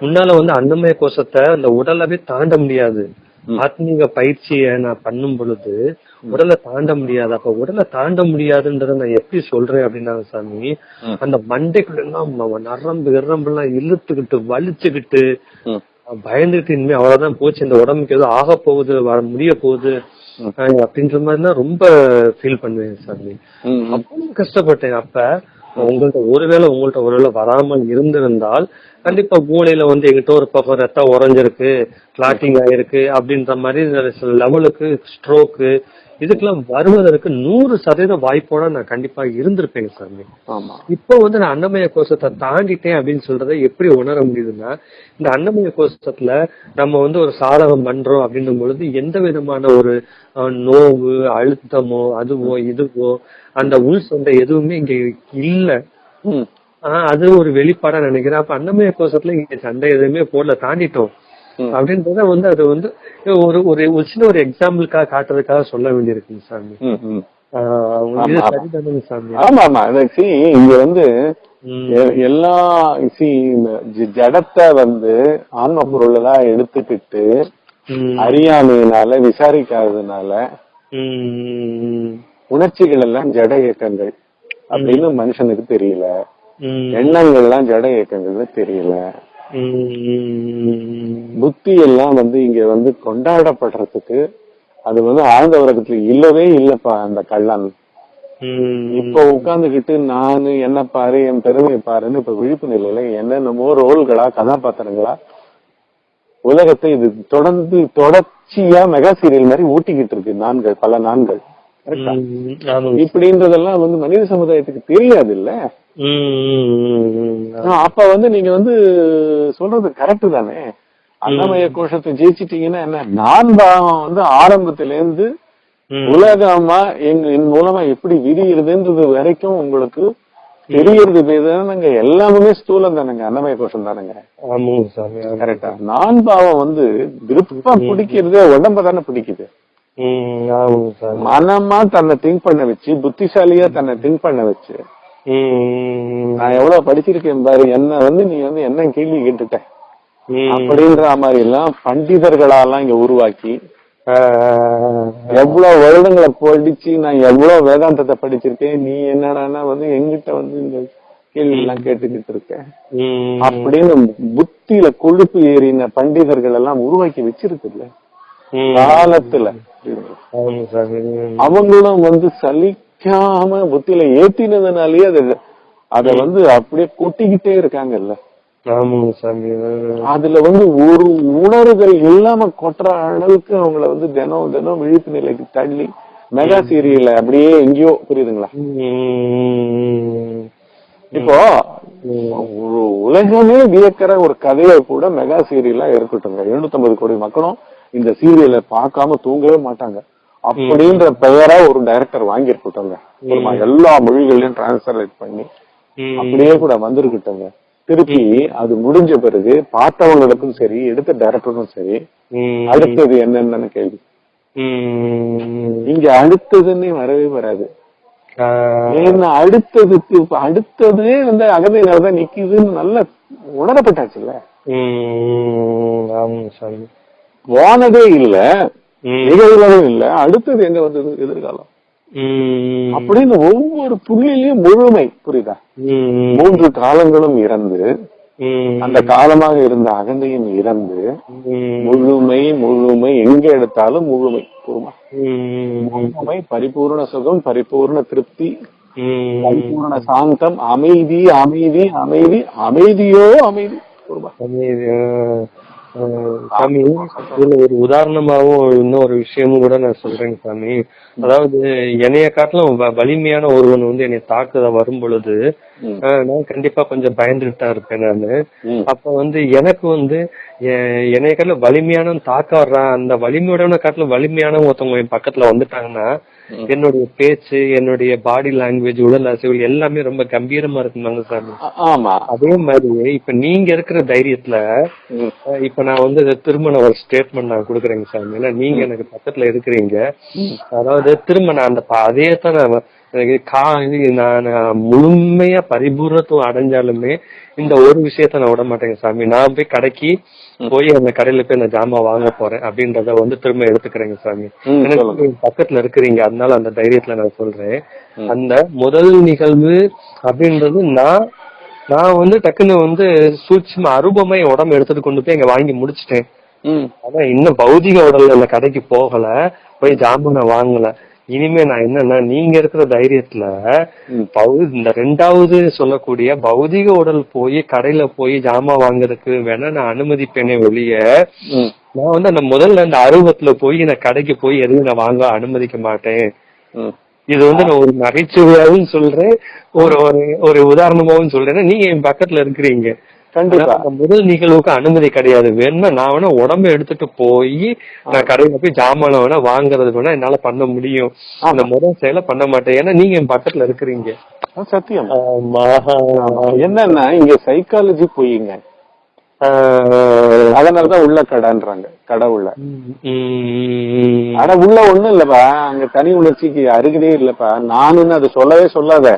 முன்னால வந்து அன்னமய கோஷத்தை அந்த உடலவே தாண்ட முடியாது. ஆத்மீக பயிற்சியை நான் பண்ணும் பொழுது உடலை தாண்ட முடியாது. அப்ப உடலை தாண்ட முடியாதுன்றத நான் எப்படி சொல்றேன் அப்படின்னாங்க சாமி. அந்த மண்டைக்குள்ள எல்லாம் நரம்பு கிரம்பு எல்லாம் இழுத்துக்கிட்டு வலிச்சுக்கிட்டு ம். பயந்துட்டு இனிமே அவ்வளவுதான் போச்சு. இந்த உடம்புக்கு ஏதோ ஆக போகுது வர முடிய போகுது அப்படின்ற மாதிரிலாம் ரொம்ப ஃபீல் பண்ணுவேன் சாமி. ம், ம். அவ்வளவு கஷ்டப்பட்டேன். அப்ப உங்கள்ட்ட ஒருவேளை உங்கள்ட்ட ஒருவேளை வராமல் இருந்திருந்தால் கண்டிப்பா மூளையில வந்து எங்கிட்ட ஒரு பக்கம் ரத்தம் உறைஞ்சிருக்கு கிளாட்டிங் ஆயிருக்கு அப்படின்ற மாதிரி சில லெவலுக்கு ஸ்ட்ரோக்கு இதுக்கெல்லாம் வருவதற்கு நூறு சதவீத வாய்ப்போட நான் கண்டிப்பா இருந்திருப்பேங்க சாமி. ஆமா. இப்போ வந்து நான் அன்னமய கோஷத்தை தாண்டிட்டேன் அப்படின்னு சொல்றதை எப்படி உணர முடியுதுன்னா இந்த அன்னமய கோஷத்துல நம்ம வந்து ஒரு சாதகம் பண்றோம் அப்படின்னும் பொழுது எந்த விதமான ஒரு நோவு அழுத்தமோ அதுவோ இதுவோ அந்த உள் சொந்த எதுவுமே இங்க இல்ல. அது ஒரு வெளிப்பாடா நினைக்கிறேன். அப்ப அன்னமய கோஷத்துல இங்க சண்டை எதுவுமே போடல தாண்டிட்டோம். அப்படின்றத வந்து அது வந்து ஒரு ஒரு சின்ன ஒரு எக்ஸாம்பிளுக்காக காட்டுறதுக்காக சொல்ல வேண்டியிருக்குங்க சாமி. ஆமா. ஆமா. see, இங்க வந்து எல்லா ஜ- ஜடத்தை வந்து ஆன்ம பொருளா எடுத்துக்கிட்டு. அறியாமையினால விசாரிக்காததுனால. உணர்ச்சிகள் எல்லாம் ஜட இயக்கங்கள் அப்படின்னு மனுஷனுக்கு தெரியல. எண்ணங்கள் எல்லாம் ஜட இயக்கங்கள்னு தெரியல. புத்தி எல்லாம் வந்து இங்க வந்து கொண்டாடப்படுறதுக்கு அது வந்து ஆழ்ந்த உலகத்துல இல்லவே இல்லப்பா அந்த கள்ளன். இப்ப உட்கார்ந்துகிட்டு நானு என்ன பாரு என் பெருமை பாருன்னு இப்ப விழிப்பு நிலையில என்னென்னமோ ரோல்களா கதாபாத்திரங்களா உலகத்தை இது தொடர்ந்து தொடர்ச்சியா மெகா சீரியல் மாதிரி ஊட்டிக்கிட்டு இருக்கு நான்கள் பல நான்கள். இப்படின்றதெல்லாம் வந்து மனித சமுதாயத்துக்கு தெரியாது இல்ல. அப்ப வந்து நீங்க வந்து சொல்றது கரெக்ட் தானே? அன்னமய கோஷத்தை ஜெயிச்சிட்டீங்கன்னா என்ன? நான் பாவம் வந்து ஆரம்பத்துல இருந்து. உலகமா எங்க என் மூலமா எப்படி விரியுறதுன்றது வரைக்கும் உங்களுக்கு தெரியறது தானங்க எல்லாமே ஸ்தூலம் தானங்க அன்னமய கோஷம் தானங்க. கரெக்டா. நான் பாவம் வந்து விருப்பா பிடிக்கிறதே உடம்ப தானே பிடிக்குது. மனமா தன்னை திங்க் பண்ண வச்சு புத்திசாலியா தன்னை திங்க் பண்ண வச்சு. நான் எவ்வளவு படிச்சிருக்கேன் பாரு என்ன வந்து நீ வந்து என்ன கேள்வி கேட்டுட்ட. அப்படின்ற மாதிரி எல்லாம் பண்டிதர்களாலாம் இங்க உருவாக்கி. எவ்வளவு வருடங்களை படிச்சு நான் எவ்வளவு வேதாந்தத்தை படிச்சிருக்கேன் நீ என்னடான்னா வந்து எங்கிட்ட வந்து இந்த கேள்வி எல்லாம் கேட்டுக்கிட்டு இருக்க ம். அப்படின்னு புத்தியில கொழுப்பு ஏறின பண்டிதர்கள் எல்லாம் உருவாக்கி வச்சிருக்குல்ல. காலத்துல. அவங்களும் வந்து சலிக்காம புத்தியில ஏத்தினதுனாலயே அது அத வந்து அப்படியே கொட்டிக்கிட்டே இருக்காங்கல்ல. அதுல வந்து ஒரு உணர்வுகள் இல்லாம கொட்டுற அளவுக்கு அவங்கள வந்து தினம் தினம் விழிப்பு நிலைக்கு தள்ளி மெகா சீரியல்ல அப்படியே எங்கேயோ புரியுதுங்களா. இப்போ ஒரு உலகமே வியக்கிற ஒரு கதையை கூட மெகா சீரியலா இருக்கட்டுங்க 750 கோடி மக்களும் இந்த சீரியலை பார்க்காம தூங்கவே மாட்டாங்க. அப்படின்ற பெயரா ஒரு டைரக்டர் வாங்கியிருக்கட்டுங்க எல்லா மொழிகளையும் டிரான்ஸ்லேட் பண்ணி. அப்படியே கூட வந்திருக்கட்டுங்க திருப்பி அது முடிஞ்ச பிறகு பார்த்தவங்களுக்கும் சரி எடுத்த டைரக்டருக்கும் சரி. அடுத்தது என்னன்னு கேள்வி. இங்க அடுத்ததுன்னு வரவே வராது. ஏன்னா அடுத்ததுக்கு அடுத்ததே வந்து அகதையினாலதான் நிக்குதுன்னு நல்லா உணரப்பட்டாச்சுல்ல. போனதே இல்ல. நிகழ்வதும் இல்ல அடுத்தது எங்க வந்தது எதிர்காலம். அப்படின்னு ஒவ்வொரு புள்ளிலையும் முழுமை புரியுதா. மூன்று காலங்களும் இறந்து. அந்த காலமாக இருந்த அகந்தையும் இறந்து. முழுமை முழுமை எங்க எடுத்தாலும் முழுமை பூர்வமா ம். முழுமை பரிபூர்ண சுகம் பரிபூர்ண திருப்தி. பரிபூர்ண சாந்தம் அமைதி அமைதி அமைதி அமைதியோ அமைதி பூர்வமா சாமி, இதுல ஒரு உதாரணமாவும் இன்னொரு விஷயமும் கூட நான் சொல்றேங்க சாமி. அதாவது என்னைய காட்டிலும் வலிமையான ஒருவன் வந்து என்னை தாக்குத வரும் பொழுது நான் கண்டிப்பா கொஞ்சம் பயந்துட்டு தான் இருப்பேன் நானு. அப்ப வந்து எனக்கு வந்து என்னைய காட்டிலும் வலிமையான தாக்க வர்றான் அந்த வலிமையோட காட்டிலும் வலிமையான ஒருத்தவங்க என் பக்கத்துல வந்துட்டாங்கன்னா என்னுடைய பேச்சு என்னுடைய பாடி லாங்குவேஜ் உடல் அசைவுகள் எல்லாமே ரொம்ப கம்பீரமா இருக்குமாங்க சாமி. ஆமா. அதே மாதிரி இப்ப நீங்க இருக்கிற தைரியத்துல இப்ப நான் வந்து திரும்ப நான் ஒரு ஸ்டேட்மெண்ட் நான் கொடுக்குறேங்க சாமி. ஏன்னா நீங்க எனக்கு பக்கத்துல இருக்கிறீங்க. அதாவது திரும்ப நான் அந்த அதே தான் நான் கா நான் முழுமையா பரிபூர்ணத்துவம் அடைஞ்சாலுமே இந்த ஒரு விஷயத்த நான் விட மாட்டேங்க சாமி. நான் போய் கடைக்கு போய் அந்த கடையில போய் நான் ஜாமான் வாங்க போறேன் அப்படின்றத வந்து திரும்ப எடுத்துக்கிறேங்க சாமி. எனக்கு பக்கத்துல இருக்கிறீங்க அதனால அந்த தைரியத்துல நான் சொல்றேன். அந்த முதல் நிகழ்வு அப்படின்றது நான் நான் வந்து டக்குன்னு வந்து சூட்சும அரூபமா என் உடம்பு எடுத்துட்டு கொண்டு போய் இங்க வாங்கி முடிச்சிட்டேன். அதான் இன்னும் பௌதிக உடல்ல அந்த கடைக்கு போகல போய் ஜாமானை வாங்கல. இனிமே நான் என்னன்னா நீங்க இருக்கிற தைரியத்துல இந்த ரெண்டாவது சொல்லக்கூடிய பௌதிக உடல் போய் கடையில போய் ஜாமான் வாங்குறதுக்கு வேணா நான் அனுமதிப்பேனே வெளிய. நான் வந்து அந்த முதல்ல அந்த அருவத்துல போய் நான் கடைக்கு போய் எதுவும் நான் வாங்க அனுமதிக்க மாட்டேன். இது வந்து நான் ஒரு நகைச்சுவையாவும் சொல்றேன் ஒரு ஒரு உதாரணமாவும் சொல்றேன் நீங்க என் பக்கத்துல இருக்கிறீங்க கண்டிப்பா. முதல் நிகழ்வுக்கு அனுமதி கிடையாது. வேணும்னா நான் வேணா உடம்ப எடுத்துட்டு போய் நான் கடையில போய் ஜாமான வேணா வாங்குறது வேணா என்னால பண்ண முடியும். அந்த முதல் செயலை பண்ண மாட்டேன். ஏன்னா நீங்க என் பக்கத்துல இருக்கிறீங்க. சத்தியம். ஆமா. என்னன்னா இங்க சைக்காலஜி பொய்யுங்க ஆஹ் அதனாலதான் உள்ள கடைன்றாங்க கடை உள்ள. ஆனா உள்ள ஒண்ணும் இல்லப்பா. அங்க தனி உணர்ச்சிக்கு அருகதே இல்லப்பா. நானுன்னு அது சொல்லவே சொல்லாத?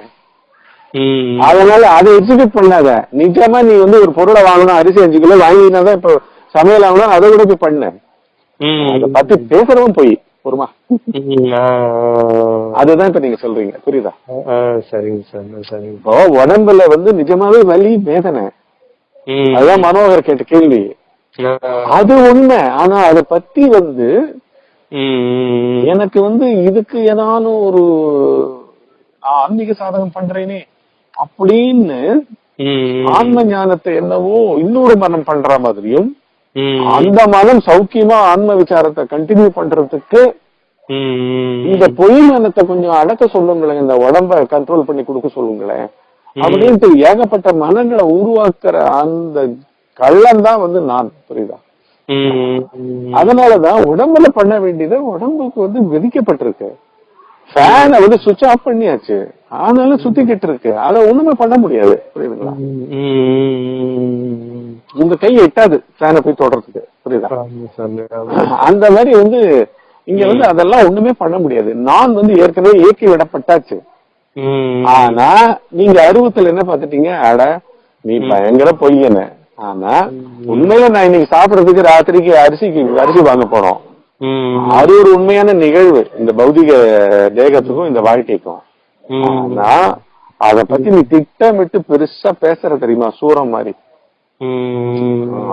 அதனால அதை எக்ஸிக்யூட் பண்ணாத. நிஜமா நீ வந்து ஒரு பொருளை வாங்கணும் அரிசி அஞ்சு கிலோ வாங்கினாதான் இப்போ சமையல் ஆகணும் அதை கூட போய் பண்ணு. அதை பத்தி பேசுறவன் போய் ஆஹ் அதுதான் இப்ப நீங்க சொல்றீங்க. புரியுதா? சரிங்க சார் சரிங்க. இப்போ உடம்புல வந்து நிஜமாவே வலி வேதனை. அதுதான் மனோகர் கேட்ட கேள்வி. அது உண்மை. ஆனா அதை பத்தி வந்து எனக்கு வந்து இதுக்கு ஏதானும் ஒரு ஆன்மீக சாதகம் பண்றேனே. அப்படின்னு ஆன்ம ஞானத்தை என்னவோ இன்னொரு மனம் பண்ற மாதிரியும் அந்த மனம் சௌக்கியமா ஆன்ம விசாரத்தை கண்டினியூ பண்றதுக்கு இந்த பொய் மனத்தை கொஞ்சம் அடக்க சொல்லுங்களேன் இந்த உடம்ப கண்ட்ரோல் பண்ணி கொடுக்க சொல்லுங்களேன். அப்படின்ட்டு ஏகப்பட்ட மனங்களை உருவாக்குற அந்த கள்ளம் தான் வந்து நான் புரியுதா? அதனாலதான் உடம்புல பண்ண வேண்டியது உடம்புக்கு வந்து விதிக்கப்பட்டிருக்கு ஃபேனை வந்து சுவிட்ச் ஆஃப் பண்ணியாச்சு. ஆனாலும் சுத்திக்கிட்டு இருக்கு. அதை ஒண்ணுமே பண்ண முடியாது. புரியுதுங்களா? உங்க கை எட்டாது ஃபேனை போய் தொடறதுக்கு. புரியுதா. அந்த மாதிரி வந்து இங்க வந்து அதெல்லாம் ஒண்ணுமே பண்ண முடியாது. நான் வந்து ஏற்கனவே இயக்கி விடப்பட்டாச்சு. ஆனா நீங்க அருவத்துல என்ன பாத்துட்டீங்க அட நீ பயங்கர பொய்யன. ஆனா உண்மையில நான் இன்னைக்கு சாப்பிடறதுக்கு ராத்திரிக்கு அரிசிக்கு அரிசி வாங்க போறோம். அது ஒரு உண்மையான நிகழ்வு. இந்த பௌதிக தேகத்துக்கும் இந்த வாழ்க்கைக்கும். ஆனா அத பத்தி நீ திட்டமிட்டு பெருசா பேசுற தெரியுமா? சூரம் மாதிரி.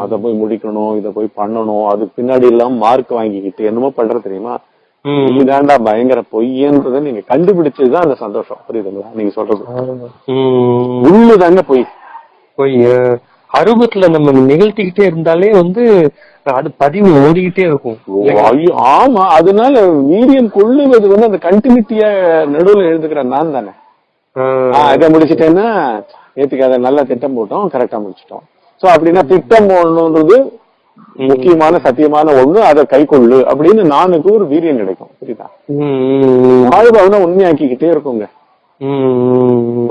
அத போய் முடிக்கணும் இத போய் பண்ணணும் அதுக்கு பின்னாடி எல்லாம் மார்க் வாங்கிக்கிட்டு என்னமோ பண்ற தெரியுமா? நீதாண்டா பயங்கர பொய்யன்றத நீங்க கண்டுபிடிச்சதுதான் அந்த சந்தோஷம். புரியுதுங்களா? நீங்க சொல்றது. உள்ளுதாங்க பொய். போய் அருவத்துல நம்ம நிகழ்த்திக்கிட்டே இருந்தாலே வந்து அது பதிவு ஓடிக்கிட்டே இருக்கும். ஆமா அதனால வீரியம் கொள்ளுவது வந்து அந்த கண்டினியூட்டிய நடுவுல எழுதுக்கிற நான் தானே. இதை முடிச்சிட்டேன்னா நேத்துக்கு அதை நல்லா திட்டம் போட்டோம் கரெக்டா முடிச்சிட்டோம். சோ அப்படின்னா திட்டம் ஒண்ணுன்றது முக்கியமான சத்தியமான ஒண்ணு அதை கை கொள்ளு அப்படின்னு நானுக்கு ஒரு வீரியம் கிடைக்கும் புரியுதா? வாழ்பவனை உண்மையாக்கிக்கிட்டே இருக்குங்க.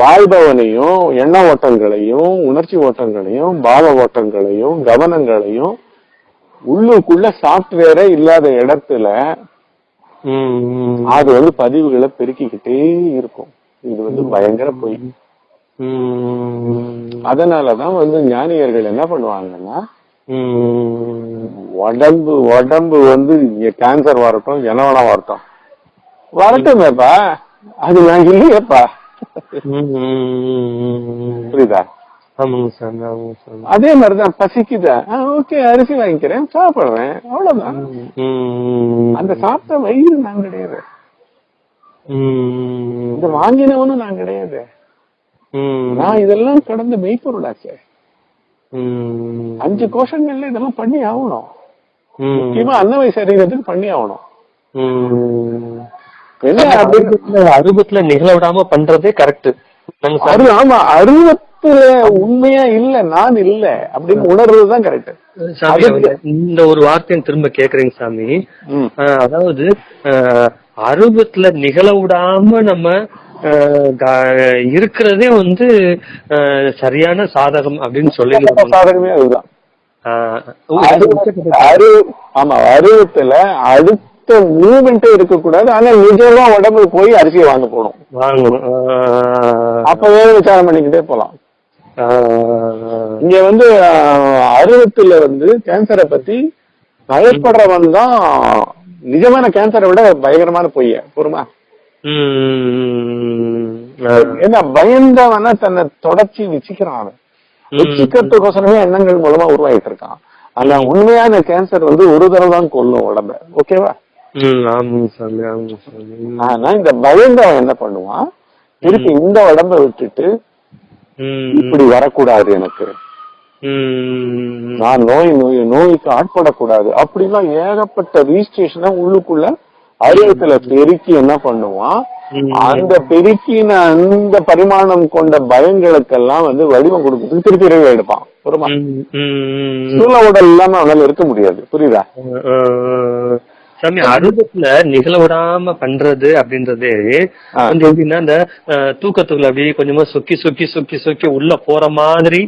வாழ்பவனையும் எண்ண ஓட்டங்களையும் உணர்ச்சி ஓட்டங்களையும் பாவ ஓட்டங்களையும் கவனங்களையும் உள்ளுக்குள்ள சாப்ட்வேரே இல்லாத இடத்துல அது வந்து பதிவுகளை பெருக்கிக்கிட்டே இருக்கும். இது வந்து பயங்கர பொய். அதனாலதான் வந்து ஞானியர்கள் என்ன பண்ணுவாங்கன்னா உடம்பு உடம்பு வந்து கேன்சர் வரட்டும் என்ன வேணா வரட்டும். வரட்டுமேப்பா. அது நான் இல்லையேப்பா. புரியுதா? அதே மாதிரிதான் பசிக்குதா? ஓகே அரிசி வாங்கிக்கிறேன் சாப்பிடுறேன் அவ்வளவுதான். அந்த சாப்பிட்ட வயிறு நான் கிடையாது. இந்த வாங்கினவனும் நான் கிடையாது. நான் இதெல்லாம் கடந்து மெய்ப்பொருளாச்சே அஞ்சு கோஷங்கள்ல இதெல்லாம் பண்ணி ஆகணும் முக்கியமா அன்னவை சரீரத்துக்கு பண்ணி ஆகணும் உம் என்ன அப்படின்னு அருபத்துல அருபத்துல நிகழ விடாம பண்றதே கரெக்ட் ஆமா அருவத்துல உண்மையா இல்ல நான் இல்ல அப்படின்னு உணர்றதுதான் கரெக்ட் இந்த ஒரு வார்த்தையை திரும்ப கேக்குறீங்க சாமி. அதாவது ஆஹ் அருவத்துல நிகழ விடாம நம்ம இருக்கிறதே வந்து சரியான சாதகம் அப்படின்னு சொல்லிடலாம் சாதகமே அதுதான். ஆஹ், அரு- அரு- அருவத்துல அடுத்த மூமெண்டே இருக்கக்கூடாது ஆனா நிஜமா உடம்பு போய் அரிசியை வாங்க போகணும் வாங்கணும். அப்பவே விசாரம் பண்ணிக்கிட்டே போலாம். இங்க வந்து அருவத்துல வந்து கேன்சரை பத்தி பயப்படுறவன் தான் நிஜமான கேன்சரை விட பயங்கரமான பொய்ய பொறுமா ஏன்னா பயந்தவன தன்னை தொடர்ச்சி வச்சுக்கிறான் அவன். வச்சுக்கிறதுக்கோசரமே எண்ணங்கள் மூலமா உருவாயிட்டு இருக்கான். ஆனா உண்மையான கேன்சர் வந்து ஒரு தடவை தான் கொல்லும் உடம்ப. ஓகேவா? ஆனா இந்த பயந்தவன் என்ன பண்ணுவான்? திருப்பி இந்த உடம்ப விட்டுட்டு இப்படி வரக்கூடாது எனக்கு. நான் நோய் நோய் நோய்க்கு ஆட்படக்கூடாது. அப்படிலாம் ஏகப்பட்ட ரீஸ்டேஷனை உள்ளுக்குள்ள அறிவத்துல பெருக்கி என்ன பண்ணுவான்? அந்த பெருக்கின அந்த பரிமாணம் கொண்ட பயங்களுக்கெல்லாம் வந்து வடிவம் கொடுக்கறதுக்கு திருப்பி இறைவு எடுப்பான். புரியுமா சூழ உடல் இல்லாம அவனால இருக்க முடியாது. புரியுதா? சாமி அருவத்துல நிகழ விடாம பண்றது அப்படின்றதே. வந்து எப்படின்னா இந்த தூக்கத்துக்குள்ள அப்படியே கொஞ்சமா சொக்கி சொக்கி சொக்கி சொக்கி உள்ள போற மாதிரி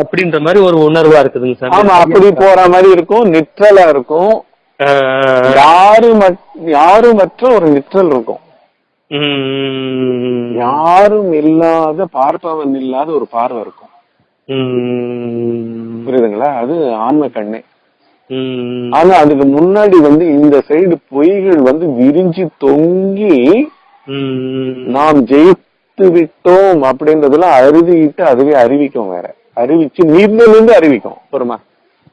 அப்படின்ற மாதிரி ஒரு உணர்வா இருக்குதுங்க ஆமா அப்படி போற மாதிரி இருக்கும் நிற்றலா இருக்கும். ஆஹ், யாரும் யாரும் மற்ற ஒரு நிற்றல் இருக்கும். யாரும் இல்லாத பார்ப்பவன் இல்லாத ஒரு பார்வை இருக்கும். புரியுதுங்களா? அது ஆன்ம கண்ணே. ஆனா அதுக்கு முன்னாடி வந்து இந்த சைடு பொய்கள் வந்து விரிஞ்சு தொங்கி நாம் ஜெயித்து விட்டோம் அப்படின்றதெல்லாம் அறுதிட்டு அதுவே அறிவிக்கும் வேற. அறிவிச்சு நின்று அறிவிக்கும் பொறுமா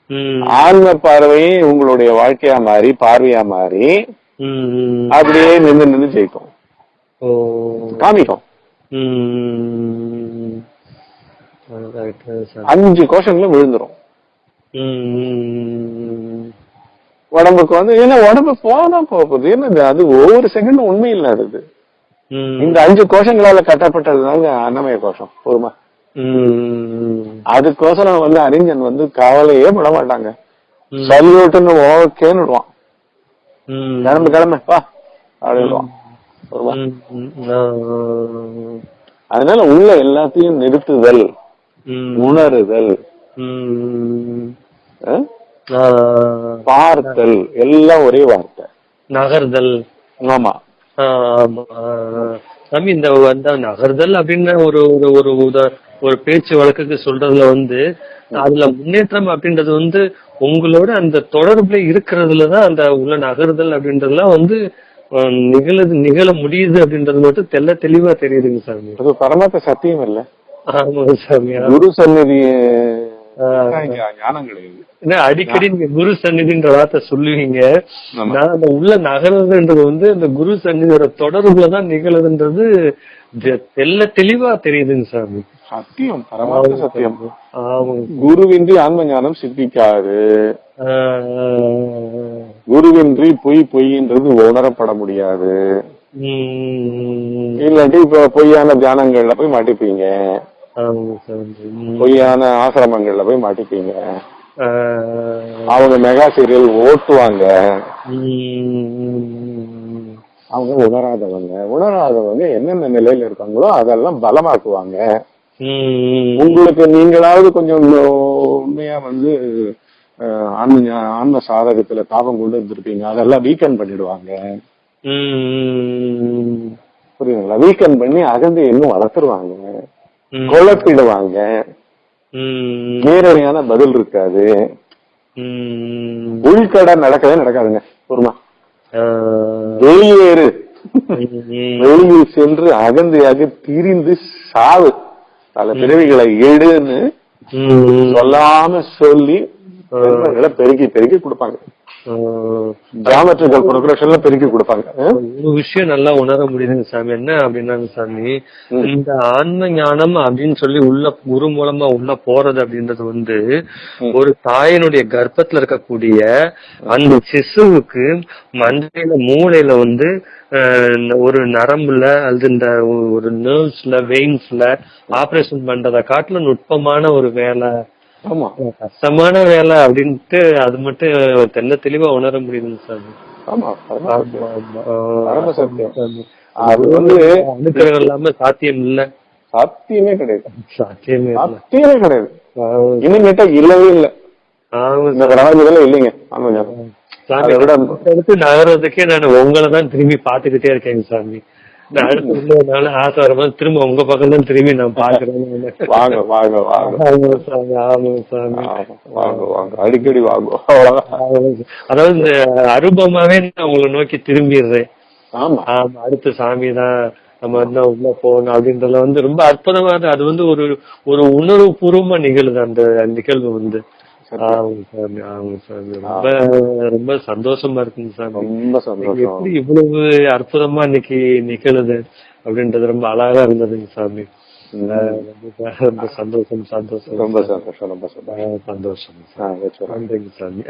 உம், ஆன்ம பார்வையே உங்களுடைய வாழ்க்கையா மாறி பார்வையா மாறி அப்படியே நின்று நின்று ஜெயிக்கும் காமிக்கும். அஞ்சு கோஷங்களும் விழுந்துரும். உடம்புக்கு வந்து ஏன்னா உடம்பு போனா போகுது. என்னது? அது ஒவ்வொரு செகண்டும் உண்மை இல்லாதது உம், இந்த அஞ்சு கோஷங்களால கட்டப்பட்டதுதாங்க அன்னமய கோஷம் போதுமா? அதுக்கோசரம் வந்து அறிஞன் வந்து கவலையே பட மாட்டாங்க. சல்யூட்டுன்னு ஓகேன்னு விடுவான். கிளம்பு கிளம்பு வா அப்படின்வான் அதனால உள்ள எல்லாத்தையும் நிறுத்துதல் உணருதல். பார்த்தல் எல்லாம் ஒரே வார்த்தை. நகர்தல். ஆமா. ஆமா. சாமி இந்த நகர்தல் அப்படின்னு ஒரு ஒரு ஒரு பேச்சு வழக்குக்கு சொல்றதுல வந்து அதுல முன்னேற்றம் அப்படின்றது வந்து உங்களோட அந்த தொடர்புல இருக்கிறதுலதான் அந்த உள்ள நகர்தல் அப்படின்றதுலாம் வந்து நிகழுது நிகழ முடியுது அப்படின்றது மட்டும் தெல்ல தெளிவா தெரியுதுங்க சாமி. அது பரமாத்த சத்தியம் இல்ல. ஆமாங்க சாமி குரு சந்நிதி அடிக்கடி நீங்க குரு சந்நிதின்ற வார்த்தை சொல்லுவீங்க. நான் அந்த உள்ள நகருதுன்றது வந்து அந்த குரு சந்நிதியோட தொடர்புலதான் நிகழுதுன்றது தெ- தெள்ள தெளிவா தெரியுதுங்க சாமி. சத்தியம் பரமாத்த சத்தியம். குருவின்றி ஆன்ம ஞானம் சித்திக்காது குருவின்றி பொய் பொய்ன்றது உணரப்பட முடியாது. இல்லாட்டி இப்ப பொய்யான தியானங்கள்ல போய் மாட்டிப்பீங்க பொய்யான ஆசிரமங்கள்ல போய் மாட்டிப்பீங்க. அவங்க மெகா சீரியல் ஓட்டுவாங்க. அவங்க உணராதவங்க. உணராதவங்க என்னென்ன நிலையில இருக்காங்களோ அதெல்லாம் பலமாக்குவாங்க. உங்களுக்கு நீங்களாவது கொஞ்சம் உண்மையா வந்து ஆன்ம ஆன்ம சாதகத்துல தாபம் கொண்டு இருந்திருப்பீங்க. அதெல்லாம் வீக்கெண்ட் பண்ணிடுவாங்க. புரியுதுங்களா? வீக்கெண்ட் பண்ணி அகந்தை இன்னும் வளர்த்துருவாங்க. குழப்பிடுவாங்க. நேரடியான பதில் இருக்காது. உள்கடை நடக்கவே நடக்காதுங்க. ஆஹ் வெளியேறு. வெளியில் சென்று அகந்தையாக திரிந்து சாவு. பல பிறவிகளை எடுன்னு சொல்லாம சொல்லி பெருமைகளை பெருக்கி பெருக்கி கொடுப்பாங்க ஆஹ் ஜாமெட்ரிக்கல் ப்ரோக்ரஷன்ல பெருக்கி கொடுப்பாங்க? ஒரு விஷயம் நல்லா உணர முடியுதுங்க சாமி என்ன அப்படின்னாங்க சாமி. இந்த ஆன்ம ஞானம் அப்படின்னு சொல்லி உள்ள குரு மூலமா உள்ள போறது அப்படின்றது வந்து. ஒரு தாயினுடைய கர்ப்பத்துல இருக்கக்கூடிய அந்த சிசுவுக்கு மண்டையில மூளையில வந்து ஒரு நரம்புல அல்லது இந்த ஒரு நர்வ்ஸ்ல வெயின்ஸ்ல ஆபரேஷன் பண்றதை காட்டுல நுட்பமான ஒரு வேலை ஆமா. கஷ்டமான வேலை அப்படின்ட்டு அது மட்டும் தெல்ல தெளிவா உணர முடியுதுங்க ஆமா. சாமி. அது வந்து அனுக்கிரகம் இல்லாம சாத்தியம் இல்ல. சத்தியமே கிடையாது. சாத்தியமே சத்தியமே கிடையாது. ஆமா, இனிமேட்டா இல்லவே இல்ல. இந்த பிரபஞ்சத்துல இல்லைங்க. ஆமா நகர்றதுக்கே நான் உங்களை தான் திரும்பி பாத்துக்கிட்டே இருக்கேன் சாமி. நான் அடுத்து உள்ளதுனால ஆசை வரும்போது திரும்ப உங்க பக்கம் தான் திரும்பி நான் பாக்குறேன் வாங்க வாங்க வாங்க. சாமி ஆமா சாமி. வாங்க வாங்க. அடிக்கடி வாங்க. அதாவது இந்த அருபமாவே நான் உங்களை நோக்கி திரும்பிடுறேன். ஆமா. ஆமா அடுத்த சாமி தான் நம்ம இன்னும் உள்ள போகணும் அப்படின்றதுல வந்து ரொம்ப அற்புதமா. அது வந்து ஒரு ஒரு உணர்வு பூர்வமா நிகழுது அந்த நிகழ்வு வந்து. ரொம்ப ரொம்ப சந்தோஷமா இருக்குங்க சாமி ரொம்ப சந்தோஷம். எப்படி இவ்வளவு அற்புதமா இன்னைக்கு நிகழுது அப்படின்றது ரொம்ப அழகா இருந்ததுங்க சாமி. ரொம்ப சந்தோஷம் சந்தோஷம். ரொம்ப சந்தோஷம் ரொம்ப சந்தோஷம். சந்தோஷம். நன்றிங்க சாமி.